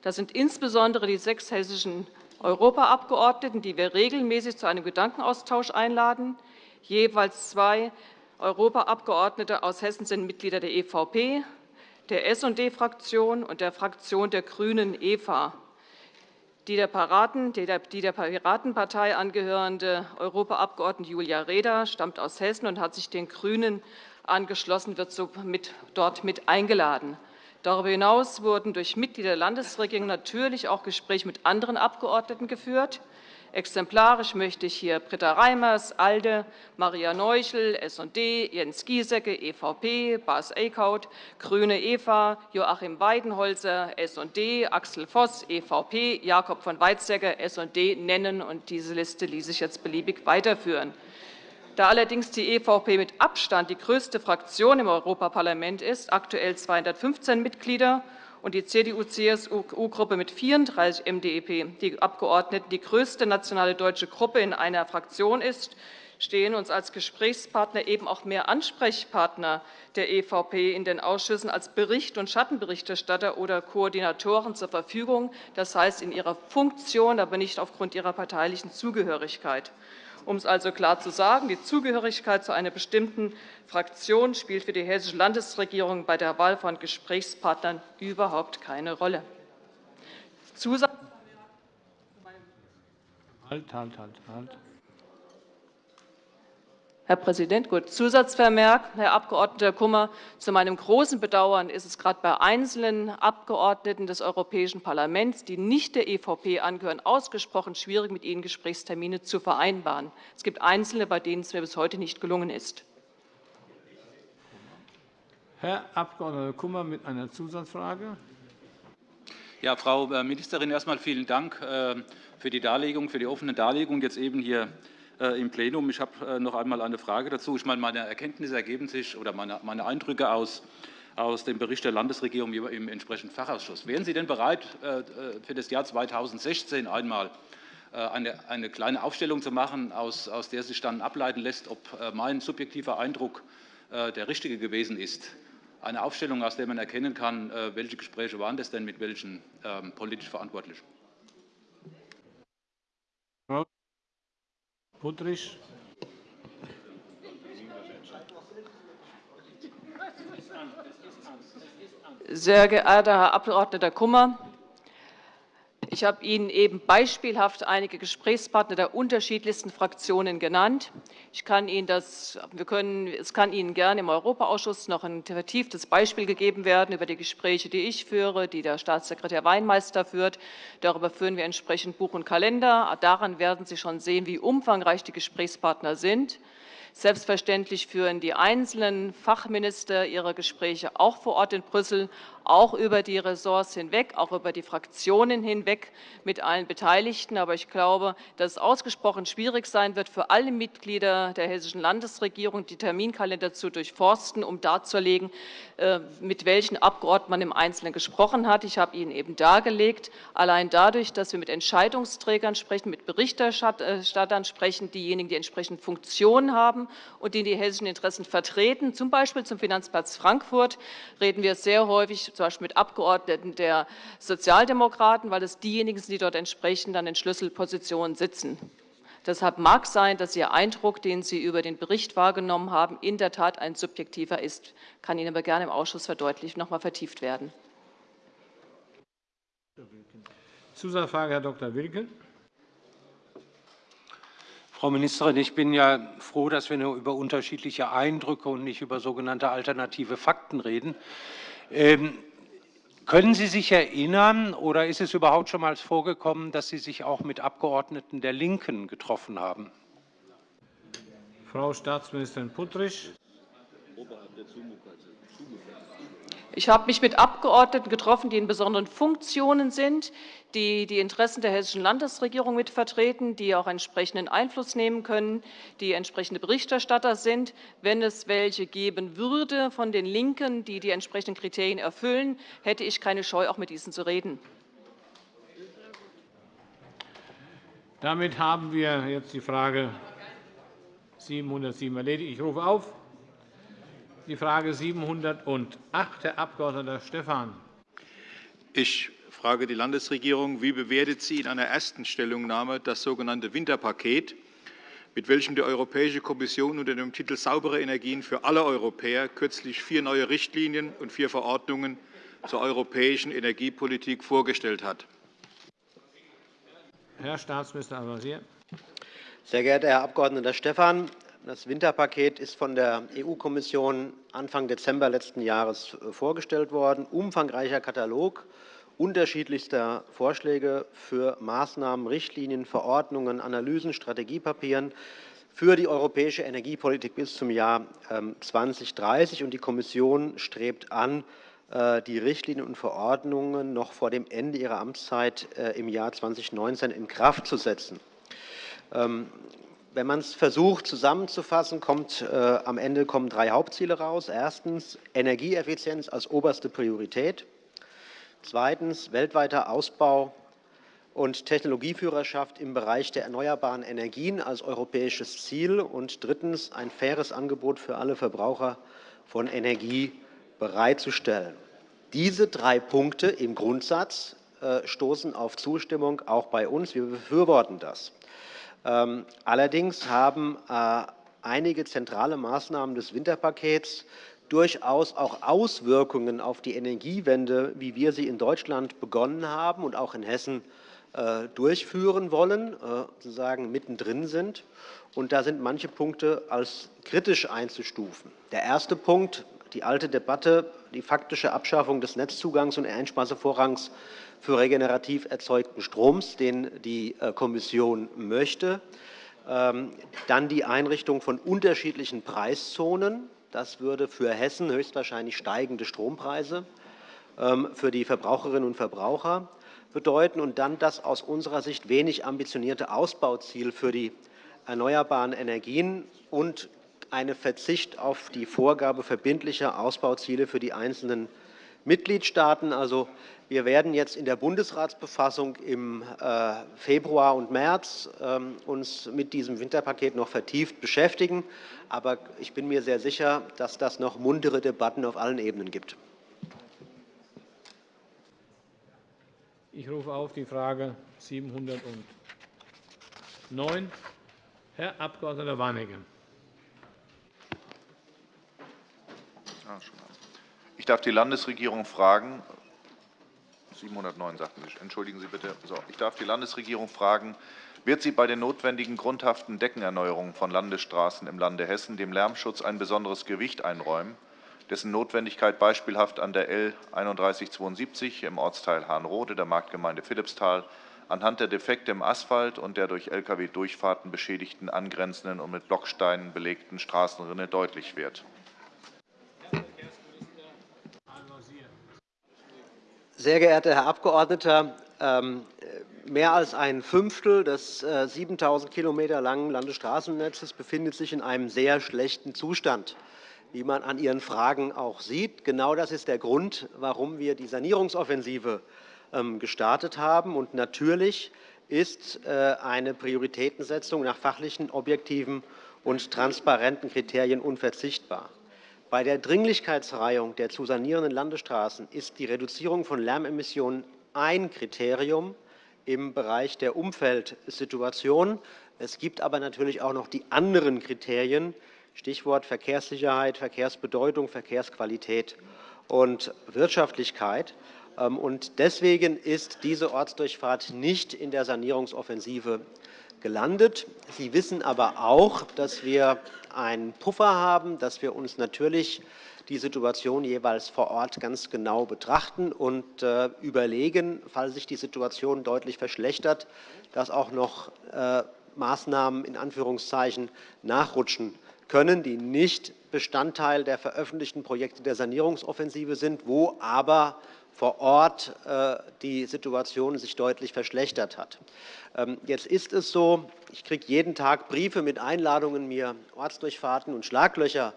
Das sind insbesondere die sechs hessischen Europaabgeordneten, die wir regelmäßig zu einem Gedankenaustausch einladen. Jeweils zwei Europaabgeordnete aus Hessen sind Mitglieder der EVP, der SD-Fraktion und der Fraktion der GRÜNEN EVA. Die der, Piratenpartei angehörende Europaabgeordnete Julia Reda stammt aus Hessen und hat sich den GRÜNEN angeschlossen, wird somit dort mit eingeladen. Darüber hinaus wurden durch Mitglieder der Landesregierung natürlich auch Gespräche mit anderen Abgeordneten geführt. Exemplarisch möchte ich hier Britta Reimers, ALDE, Maria Neuchel, S&D, Jens Giesecke, EVP, Bas Eickhout, GRÜNE Eva, Joachim Weidenholzer, S&D, Axel Voss, EVP, Jakob von Weizsäcker, S&D nennen. und Diese Liste ließ sich jetzt beliebig weiterführen. Da allerdings die EVP mit Abstand die größte Fraktion im Europaparlament ist, aktuell 215 Mitglieder, und die CDU-CSU-Gruppe mit 34 MdEP-Abgeordneten die größte nationale deutsche Gruppe in einer Fraktion ist, stehen uns als Gesprächspartner eben auch mehr Ansprechpartner der EVP in den Ausschüssen als Bericht- und Schattenberichterstatter oder Koordinatoren zur Verfügung, das heißt in ihrer Funktion, aber nicht aufgrund ihrer parteilichen Zugehörigkeit. Um es also klar zu sagen, die Zugehörigkeit zu einer bestimmten Fraktion spielt für die Hessische Landesregierung bei der Wahl von Gesprächspartnern überhaupt keine Rolle. Zusatz Halt, halt, halt, halt. Herr Präsident, gut. Zusatzvermerk, Herr Abg. Kummer. Zu meinem großen Bedauern ist es gerade bei einzelnen Abgeordneten des Europäischen Parlaments, die nicht der EVP angehören, ausgesprochen schwierig, mit ihnen Gesprächstermine zu vereinbaren. Es gibt Einzelne, bei denen es mir bis heute nicht gelungen ist. Herr Abg. Kummer mit einer Zusatzfrage. Ja, Frau äh, Ministerin, erst einmal vielen Dank äh, für die Darlegung, für die offene Darlegung jetzt eben hier im Plenum. Ich habe äh, noch einmal eine Frage dazu. Ich meine, meine Erkenntnisse ergeben sich oder meine, Eindrücke aus, aus dem Bericht der Landesregierung im entsprechenden Fachausschuss. Wären Sie denn bereit, äh, für das Jahr 2016 einmal eine, eine kleine Aufstellung zu machen, aus, aus der sich dann ableiten lässt, ob mein subjektiver Eindruck der richtige gewesen ist? Eine Aufstellung, aus der man erkennen kann, welche Gespräche waren das denn mit welchen ähm, politisch Verantwortlichen? Puttrich. Sehr geehrter Herr Abg. Kummer, ich habe Ihnen eben beispielhaft einige Gesprächspartner der unterschiedlichsten Fraktionen genannt. Ich kann Ihnen das, wir können, es kann Ihnen gerne im Europaausschuss noch ein vertieftes Beispiel gegeben werden über die Gespräche, die ich führe, die der Staatssekretär Weinmeister führt. Darüber führen wir entsprechend Buch und Kalender. Daran werden Sie schon sehen, wie umfangreich die Gesprächspartner sind. Selbstverständlich führen die einzelnen Fachminister ihre Gespräche auch vor Ort in Brüssel auch über die Ressorts hinweg, auch über die Fraktionen hinweg mit allen Beteiligten. Aber ich glaube, dass es ausgesprochen schwierig sein wird, für alle Mitglieder der Hessischen Landesregierung die Terminkalender zu durchforsten, um darzulegen, äh, mit welchen Abgeordneten man im Einzelnen gesprochen hat. Ich habe Ihnen eben dargelegt, allein dadurch, dass wir mit Entscheidungsträgern sprechen, mit Berichterstattern sprechen, diejenigen, die entsprechende Funktionen haben und die die hessischen Interessen vertreten, z. B. zum Finanzplatz Frankfurt, reden wir sehr häufig zum Beispiel mit Abgeordneten der Sozialdemokraten, weil es diejenigen sind, die dort entsprechend dann in Schlüsselpositionen sitzen. Deshalb mag sein, dass Ihr Eindruck, den Sie über den Bericht wahrgenommen haben, in der Tat ein subjektiver ist. Kann Ihnen aber gerne im Ausschuss verdeutlicht noch einmal vertieft werden. Zusatzfrage, Herr Dr. Wilken. Frau Ministerin, ich bin ja froh, dass wir nur über unterschiedliche Eindrücke und nicht über sogenannte alternative Fakten reden. Ähm, können Sie sich erinnern oder ist es überhaupt schon mal vorgekommen, dass Sie sich auch mit Abgeordneten der LINKEN getroffen haben? Frau Staatsministerin Puttrich. Ich habe mich mit Abgeordneten getroffen, die in besonderen Funktionen sind, die die Interessen der Hessischen Landesregierung mitvertreten, die auch entsprechenden Einfluss nehmen können, die entsprechende Berichterstatter sind. Wenn es welche geben würde von den LINKEN, die die entsprechenden Kriterien erfüllen, hätte ich keine Scheu, auch mit diesen zu reden. Damit haben wir jetzt die Frage 707 erledigt. Ich rufe auf die Frage 708, Herr Abg. Stephan. Ich frage die Landesregierung. Wie bewertet sie in einer ersten Stellungnahme das sogenannte Winterpaket, mit welchem die Europäische Kommission unter dem Titel Saubere Energien für alle Europäer kürzlich vier neue Richtlinien und vier Verordnungen zur europäischen Energiepolitik vorgestellt hat? Herr Staatsminister Al-Wazir. Sehr geehrter Herr Abg. Stephan! Das Winterpaket ist von der EU-Kommission Anfang Dezember letzten Jahres äh, vorgestellt worden. Umfangreicher Katalog unterschiedlichster Vorschläge für Maßnahmen, Richtlinien, Verordnungen, Analysen, Strategiepapieren für die europäische Energiepolitik bis zum Jahr 2030. Ähm, die Kommission strebt an, äh, die Richtlinien und Verordnungen noch vor dem Ende ihrer Amtszeit äh, im Jahr 2019 in Kraft zu setzen. Wenn man es versucht zusammenzufassen, kommt äh, am Ende kommen drei Hauptziele raus. Erstens Energieeffizienz als oberste Priorität. Zweitens weltweiter Ausbau und Technologieführerschaft im Bereich der erneuerbaren Energien als europäisches Ziel. Und drittens ein faires Angebot für alle Verbraucher von Energie bereitzustellen. Diese drei Punkte im Grundsatz äh, stoßen auf Zustimmung auch bei uns. Wir befürworten das. Ähm, allerdings haben äh, einige zentrale Maßnahmen des Winterpakets durchaus auch Auswirkungen auf die Energiewende, wie wir sie in Deutschland begonnen haben und auch in Hessen äh, durchführen wollen, äh, sozusagen mittendrin sind. Und da sind manche Punkte als kritisch einzustufen. Der erste Punkt, die alte Debatte, die faktische Abschaffung des Netzzugangs und Einspeisevorrangs für regenerativ erzeugten Stroms, den die äh, Kommission möchte. Ähm, dann die Einrichtung von unterschiedlichen Preiszonen. Das würde für Hessen höchstwahrscheinlich steigende Strompreise ähm, für die Verbraucherinnen und Verbraucher bedeuten und dann das aus unserer Sicht wenig ambitionierte Ausbauziel für die erneuerbaren Energien und eine Verzicht auf die Vorgabe verbindlicher Ausbauziele für die einzelnen Mitgliedstaaten. Also, wir werden jetzt in der Bundesratsbefassung im äh, Februar und März ähm, uns mit diesem Winterpaket noch vertieft beschäftigen. Aber ich bin mir sehr sicher, dass das noch muntere Debatten auf allen Ebenen gibt. Ich rufe auf die Frage 709. Herr Abg. Warnecke. Ich darf die Landesregierung fragen, 709 sagten Sie, entschuldigen Sie bitte. So, ich darf die Landesregierung fragen, wird sie bei den notwendigen grundhaften Deckenerneuerungen von Landesstraßen im Lande Hessen dem Lärmschutz ein besonderes Gewicht einräumen? dessen Notwendigkeit beispielhaft an der L 3172 im Ortsteil Hahnrode der Marktgemeinde Philippsthal anhand der Defekte im Asphalt und der durch Lkw-Durchfahrten beschädigten angrenzenden und mit Blocksteinen belegten Straßenrinne deutlich wird. Sehr geehrter Herr Abgeordneter, ähm, mehr als ein Fünftel des 7.000 äh, km langen Landesstraßennetzes befindet sich in einem sehr schlechten Zustand wie man an Ihren Fragen auch sieht. Genau das ist der Grund, warum wir die Sanierungsoffensive ähm, gestartet haben. Und natürlich ist äh, eine Prioritätensetzung nach fachlichen, objektiven und transparenten Kriterien unverzichtbar. Bei der Dringlichkeitsreihung der zu sanierenden Landesstraßen ist die Reduzierung von Lärmemissionen ein Kriterium im Bereich der Umfeldsituation. Es gibt aber natürlich auch noch die anderen Kriterien, Stichwort Verkehrssicherheit, Verkehrsbedeutung, Verkehrsqualität und Wirtschaftlichkeit. Ähm, deswegen ist diese Ortsdurchfahrt nicht in der Sanierungsoffensive gelandet. Sie wissen aber auch, dass wir einen Puffer haben, dass wir uns natürlich die Situation jeweils vor Ort ganz genau betrachten und äh, überlegen, falls sich die Situation deutlich verschlechtert, dass auch noch äh, Maßnahmen in Anführungszeichen nachrutschen können, die nicht Bestandteil der veröffentlichten Projekte der Sanierungsoffensive sind, wo aber vor Ort äh, die Situation sich deutlich verschlechtert hat. Ähm, jetzt ist es so, ich kriege jeden Tag Briefe mit Einladungen, mir Ortsdurchfahrten und Schlaglöcher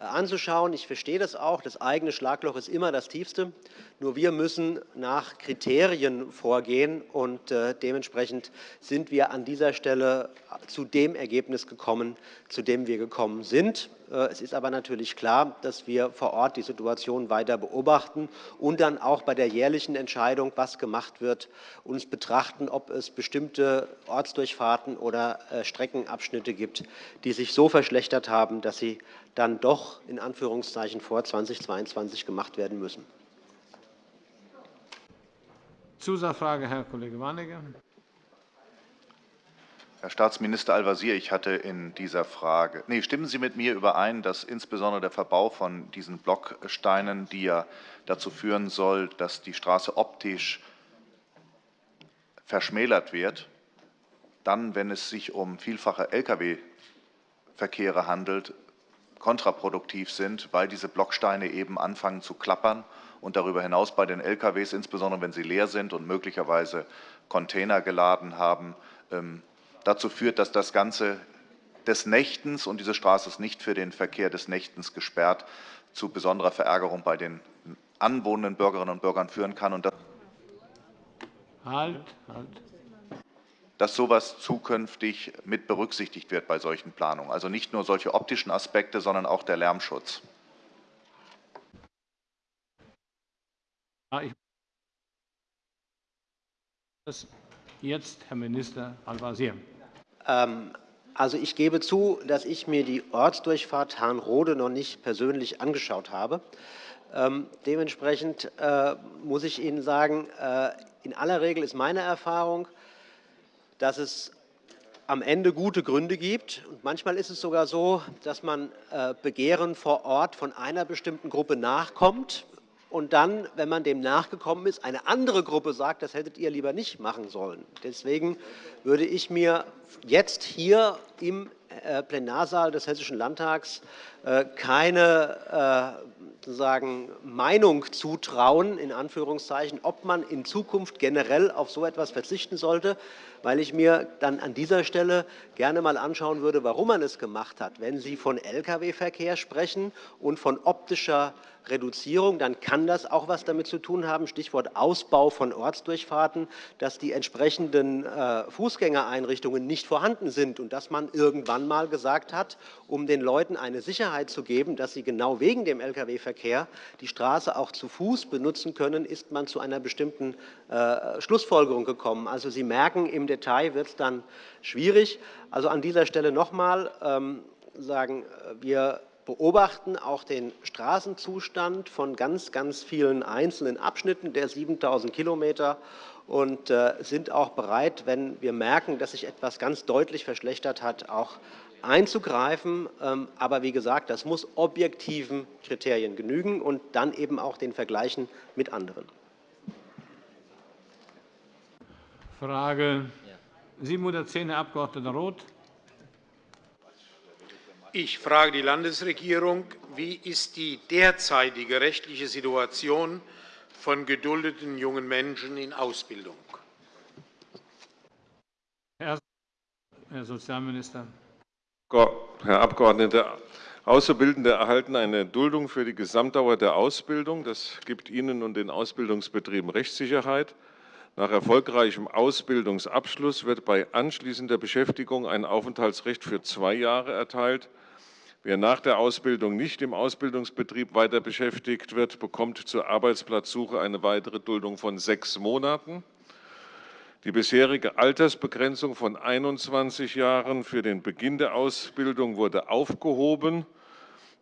äh, anzuschauen. Ich verstehe das auch. Das eigene Schlagloch ist immer das tiefste. Nur wir müssen nach Kriterien vorgehen. und äh, Dementsprechend sind wir an dieser Stelle zu dem Ergebnis gekommen, zu dem wir gekommen sind. Äh, es ist aber natürlich klar, dass wir vor Ort die Situation weiter beobachten und dann auch bei der jährlichen Entscheidung, was gemacht wird, uns betrachten, ob es bestimmte Ortsdurchfahrten oder äh, Streckenabschnitte gibt, die sich so verschlechtert haben, dass sie dann doch in Anführungszeichen vor 2022 gemacht werden müssen. Zusatzfrage, Herr Kollege Warnecke. Herr Staatsminister Al-Wazir, ich hatte in dieser Frage, nee, stimmen Sie mit mir überein, dass insbesondere der Verbau von diesen Blocksteinen, die ja dazu führen soll, dass die Straße optisch verschmälert wird, dann, wenn es sich um vielfache Lkw-Verkehre handelt, kontraproduktiv sind, weil diese Blocksteine eben anfangen zu klappern und darüber hinaus bei den Lkws, insbesondere wenn sie leer sind und möglicherweise Container geladen haben, ähm, dazu führt, dass das Ganze des Nächtens und diese Straße ist nicht für den Verkehr des Nächtens gesperrt, zu besonderer Verärgerung bei den anwohnenden Bürgerinnen und Bürgern führen kann. Und halt, halt. dass so etwas zukünftig mit berücksichtigt wird bei solchen Planungen. Also nicht nur solche optischen Aspekte, sondern auch der Lärmschutz. Jetzt Herr Minister Al-Wazir. Ähm, also ich gebe zu, dass ich mir die Ortsdurchfahrt Hahnrode noch nicht persönlich angeschaut habe. Ähm, dementsprechend äh, muss ich Ihnen sagen, äh, in aller Regel ist meine Erfahrung, dass es am Ende gute Gründe gibt. Und manchmal ist es sogar so, dass man äh, Begehren vor Ort von einer bestimmten Gruppe nachkommt und dann, wenn man dem nachgekommen ist, eine andere Gruppe sagt, das hättet ihr lieber nicht machen sollen. Deswegen würde ich mir jetzt hier im äh, Plenarsaal des Hessischen Landtags keine sozusagen Meinung zutrauen, in Anführungszeichen, ob man in Zukunft generell auf so etwas verzichten sollte, weil ich mir dann an dieser Stelle gerne einmal anschauen würde, warum man es gemacht hat. Wenn Sie von Lkw-Verkehr sprechen und von optischer Reduzierung, dann kann das auch etwas damit zu tun haben, Stichwort Ausbau von Ortsdurchfahrten, dass die entsprechenden äh, Fußgängereinrichtungen nicht vorhanden sind und dass man irgendwann einmal gesagt hat, um den Leuten eine Sicherheit zu geben, dass sie genau wegen dem Lkw-Verkehr die Straße auch zu Fuß benutzen können, ist man zu einer bestimmten äh, Schlussfolgerung gekommen. Also Sie merken, im Detail wird es dann schwierig. Also an dieser Stelle noch einmal ähm, sagen, wir beobachten auch den Straßenzustand von ganz, ganz vielen einzelnen Abschnitten der 7.000 Kilometer und äh, sind auch bereit, wenn wir merken, dass sich etwas ganz deutlich verschlechtert hat, auch einzugreifen. Ähm, aber wie gesagt, das muss objektiven Kriterien genügen und dann eben auch den Vergleichen mit anderen. Frage 710, Herr Abg. Roth. Ich frage die Landesregierung, wie ist die derzeitige rechtliche Situation von geduldeten jungen Menschen in Ausbildung? Herr Sozialminister. Herr Abgeordneter, Auszubildende erhalten eine Duldung für die Gesamtdauer der Ausbildung. Das gibt ihnen und den Ausbildungsbetrieben Rechtssicherheit. Nach erfolgreichem Ausbildungsabschluss wird bei anschließender Beschäftigung ein Aufenthaltsrecht für zwei Jahre erteilt. Wer nach der Ausbildung nicht im Ausbildungsbetrieb weiter beschäftigt wird, bekommt zur Arbeitsplatzsuche eine weitere Duldung von sechs Monaten. Die bisherige Altersbegrenzung von 21 Jahren für den Beginn der Ausbildung wurde aufgehoben.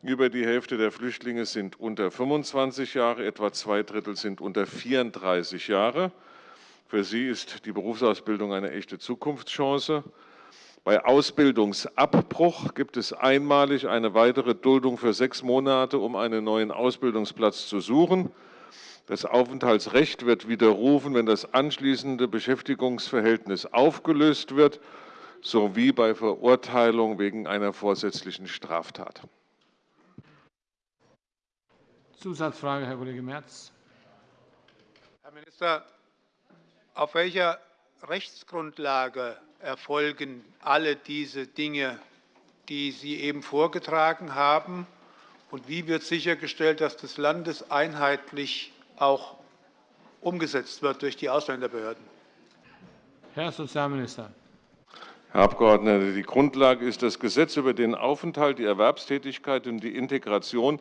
Über die Hälfte der Flüchtlinge sind unter 25 Jahre, etwa zwei Drittel sind unter 34 Jahre. Für sie ist die Berufsausbildung eine echte Zukunftschance. Bei Ausbildungsabbruch gibt es einmalig eine weitere Duldung für sechs Monate, um einen neuen Ausbildungsplatz zu suchen. Das Aufenthaltsrecht wird widerrufen, wenn das anschließende Beschäftigungsverhältnis aufgelöst wird, sowie bei Verurteilung wegen einer vorsätzlichen Straftat. Zusatzfrage, Herr Kollege Merz. Herr Minister, auf welcher Rechtsgrundlage erfolgen alle diese Dinge, die Sie eben vorgetragen haben? Und wie wird sichergestellt, dass das landeseinheitlich auch umgesetzt wird durch die Ausländerbehörden? Herr Sozialminister. Herr Abgeordneter, die Grundlage ist das Gesetz über den Aufenthalt, die Erwerbstätigkeit und die Integration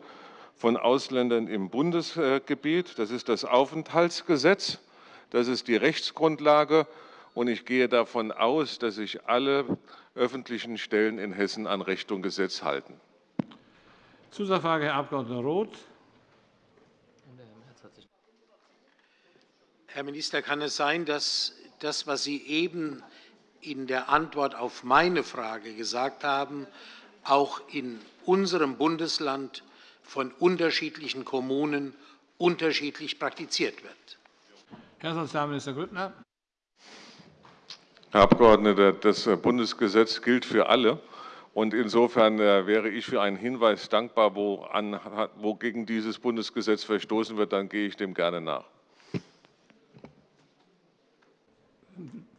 von Ausländern im Bundesgebiet. Das ist das Aufenthaltsgesetz. Das ist die Rechtsgrundlage. Und ich gehe davon aus, dass sich alle öffentlichen Stellen in Hessen an Recht und Gesetz halten. Zusatzfrage, Herr Abg. Roth. Herr Minister, kann es sein, dass das, was Sie eben in der Antwort auf meine Frage gesagt haben, auch in unserem Bundesland von unterschiedlichen Kommunen unterschiedlich praktiziert wird? Herr Sozialminister Grüttner. Herr Abgeordneter, das Bundesgesetz gilt für alle. Und insofern äh, wäre ich für einen Hinweis dankbar, wo, an, wo gegen dieses Bundesgesetz verstoßen wird, dann gehe ich dem gerne nach.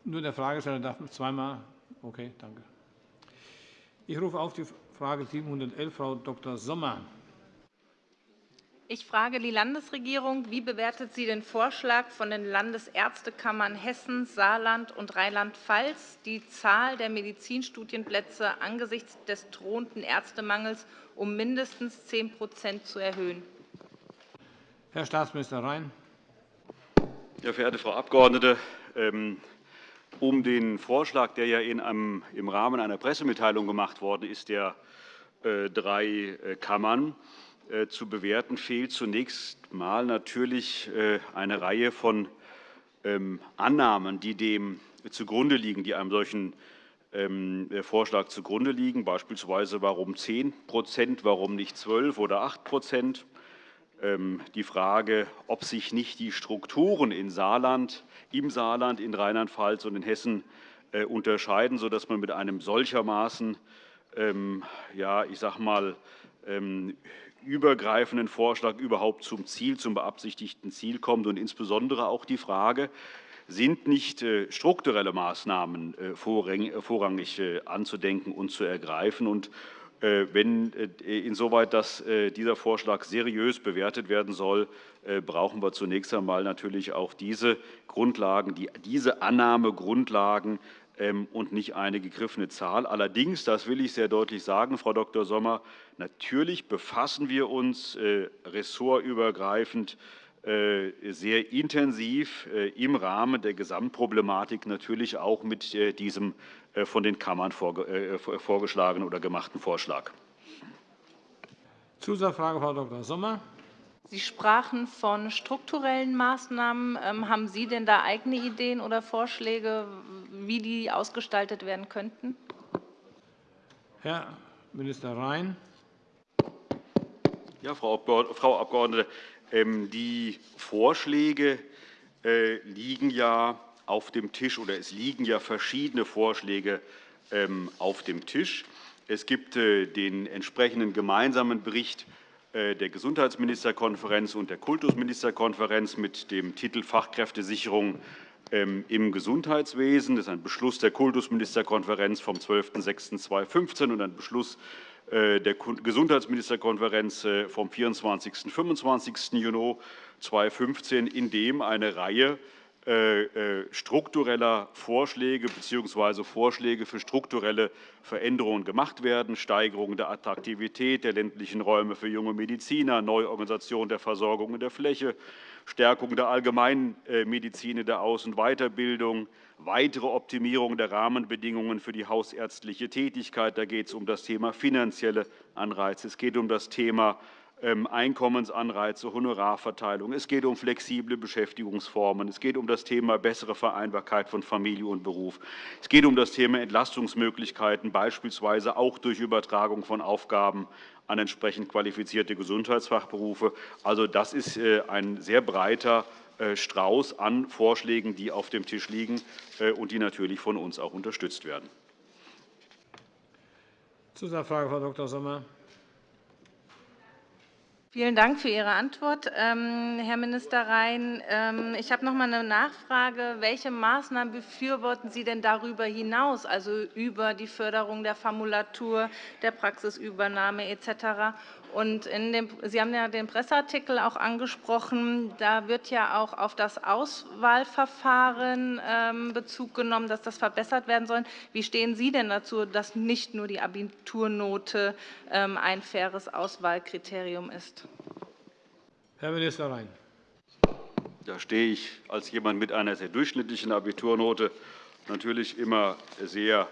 Nur der Fragesteller darf zweimal. Okay, danke. Ich rufe auf die Frage 711, Frau Dr. Sommer. Ich frage die Landesregierung, wie bewertet sie den Vorschlag von den Landesärztekammern Hessen, Saarland und Rheinland-Pfalz, die Zahl der Medizinstudienplätze angesichts des drohenden Ärztemangels um mindestens 10% zu erhöhen? Herr Staatsminister Rhein. Ja, verehrte Frau Abgeordnete, ähm, um den Vorschlag, der ja in einem, im Rahmen einer Pressemitteilung gemacht worden ist, der äh, drei äh, Kammern zu bewerten, fehlt zunächst einmal natürlich äh, eine Reihe von ähm, Annahmen, die dem zugrunde liegen, die einem solchen ähm, Vorschlag zugrunde liegen, beispielsweise warum 10% warum nicht 12 oder 8% ähm, die Frage, ob sich nicht die Strukturen in Saarland, im Saarland, in Rheinland-Pfalz und in Hessen äh, unterscheiden, sodass man mit einem solchermaßen ja, ich sag mal, übergreifenden Vorschlag überhaupt zum Ziel, zum beabsichtigten Ziel kommt, und insbesondere auch die Frage, sind nicht äh, strukturelle Maßnahmen äh, vorrangig anzudenken und zu ergreifen. Und äh, wenn äh, insoweit dass äh, dieser Vorschlag seriös bewertet werden soll, brauchen wir zunächst einmal natürlich auch diese Grundlagen, diese Annahmegrundlagen und nicht eine gegriffene Zahl. Allerdings, das will ich sehr deutlich sagen, Frau Dr. Sommer, natürlich befassen wir uns ressortübergreifend sehr intensiv im Rahmen der Gesamtproblematik natürlich auch mit diesem äh, von den Kammern äh, vorgeschlagenen oder gemachten Vorschlag. Zusatzfrage, Frau Dr. Sommer. Sie sprachen von strukturellen Maßnahmen. Ähm, haben Sie denn da eigene Ideen oder Vorschläge, wie die ausgestaltet werden könnten? Herr Minister Rhein. Ja, Frau Abgeordnete, ähm, die Vorschläge äh, liegen ja auf dem Tisch, oder es liegen ja verschiedene Vorschläge ähm, auf dem Tisch. Es gibt äh, den entsprechenden gemeinsamen Bericht äh, der Gesundheitsministerkonferenz und der Kultusministerkonferenz mit dem Titel Fachkräftesicherung im Gesundheitswesen. Das ist ein Beschluss der Kultusministerkonferenz vom 12.06.2015 und ein Beschluss äh, der Gesundheitsministerkonferenz vom 24. und 25. Juni 2015, in dem eine Reihe äh, äh, struktureller Vorschläge bzw. Vorschläge für strukturelle Veränderungen gemacht werden, Steigerung der Attraktivität der ländlichen Räume für junge Mediziner, Neuorganisation der Versorgung in der Fläche, Stärkung der Allgemeinmedizin in der Aus- und Weiterbildung, weitere Optimierung der Rahmenbedingungen für die hausärztliche Tätigkeit. Da geht es um das Thema finanzielle Anreize. Es geht um das Thema Einkommensanreize, Honorarverteilung. Es geht um flexible Beschäftigungsformen. Es geht um das Thema bessere Vereinbarkeit von Familie und Beruf. Es geht um das Thema Entlastungsmöglichkeiten, beispielsweise auch durch Übertragung von Aufgaben an entsprechend qualifizierte Gesundheitsfachberufe. Also, das ist äh, ein sehr breiter äh, Strauß an Vorschlägen, die auf dem Tisch liegen äh, und die natürlich von uns auch unterstützt werden. Zusatzfrage, Frau Dr. Sommer. Vielen Dank für Ihre Antwort, ähm, Herr Minister Rhein. Ähm, ich habe noch einmal eine Nachfrage. Welche Maßnahmen befürworten Sie denn darüber hinaus, also über die Förderung der Formulatur, der Praxisübernahme etc.? Und dem, Sie haben ja den Presseartikel auch angesprochen. Da wird ja auch auf das Auswahlverfahren ähm, Bezug genommen, dass das verbessert werden soll. Wie stehen Sie denn dazu, dass nicht nur die Abiturnote ähm, ein faires Auswahlkriterium ist? Herr Minister Rhein. Da stehe ich als jemand mit einer sehr durchschnittlichen Abiturnote natürlich immer sehr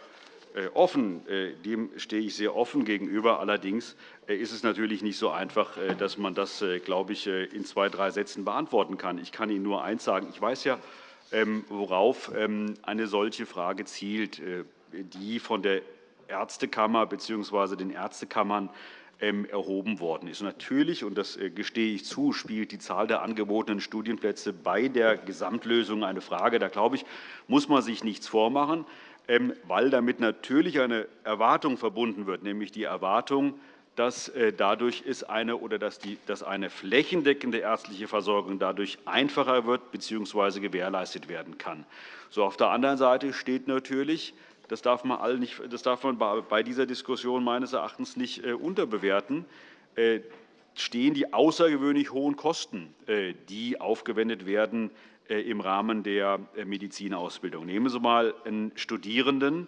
äh, offen. Äh, dem stehe ich sehr offen gegenüber. Allerdings ist es natürlich nicht so einfach, dass man das, glaube ich, in zwei, drei Sätzen beantworten kann. Ich kann Ihnen nur eines sagen. Ich weiß ja, ähm, worauf ähm, eine solche Frage zielt, die von der Ärztekammer bzw. den Ärztekammern ähm, erhoben worden ist. Natürlich, und das gestehe ich zu, spielt die Zahl der angebotenen Studienplätze bei der Gesamtlösung eine Frage. Da, glaube ich, muss man sich nichts vormachen. Weil damit natürlich eine Erwartung verbunden wird, nämlich die Erwartung, dass äh, dadurch ist eine oder dass, die, dass eine flächendeckende ärztliche Versorgung dadurch einfacher wird bzw. gewährleistet werden kann. So, auf der anderen Seite steht natürlich, das darf man, all nicht, das darf man bei dieser Diskussion meines Erachtens nicht äh, unterbewerten, äh, stehen die außergewöhnlich hohen Kosten, die aufgewendet werden im Rahmen der Medizinausbildung. Nehmen Sie einmal einen Studierenden,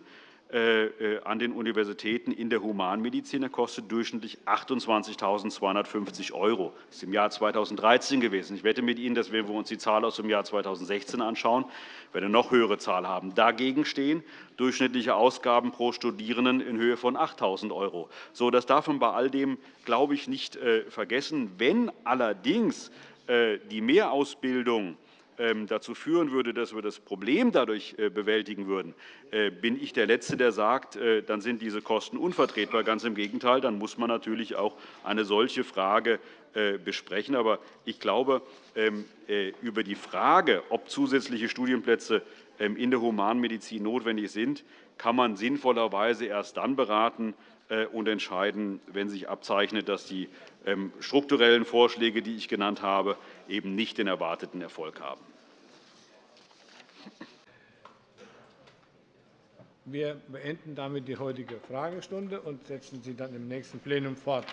an den Universitäten in der Humanmedizin. Kostet durchschnittlich 28.250 €. Das ist im Jahr 2013 gewesen. Ich wette mit Ihnen, dass wenn wir uns die Zahl aus dem Jahr 2016 anschauen, wir eine noch höhere Zahl haben. Dagegen stehen durchschnittliche Ausgaben pro Studierenden in Höhe von 8.000 €. So, das darf man bei all dem, glaube ich, nicht vergessen. Wenn allerdings die Mehrausbildung dazu führen würde, dass wir das Problem dadurch äh, bewältigen würden, äh, bin ich der Letzte, der sagt, äh, dann sind diese Kosten unvertretbar. Ganz im Gegenteil, dann muss man natürlich auch eine solche Frage besprechen. Aber ich glaube, ähm, über die Frage, ob zusätzliche Studienplätze ähm, in der Humanmedizin notwendig sind, kann man sinnvollerweise erst dann beraten und entscheiden, wenn sich abzeichnet, dass die strukturellen Vorschläge, die ich genannt habe, eben nicht den erwarteten Erfolg haben. Wir beenden damit die heutige Fragestunde und setzen sie dann im nächsten Plenum fort.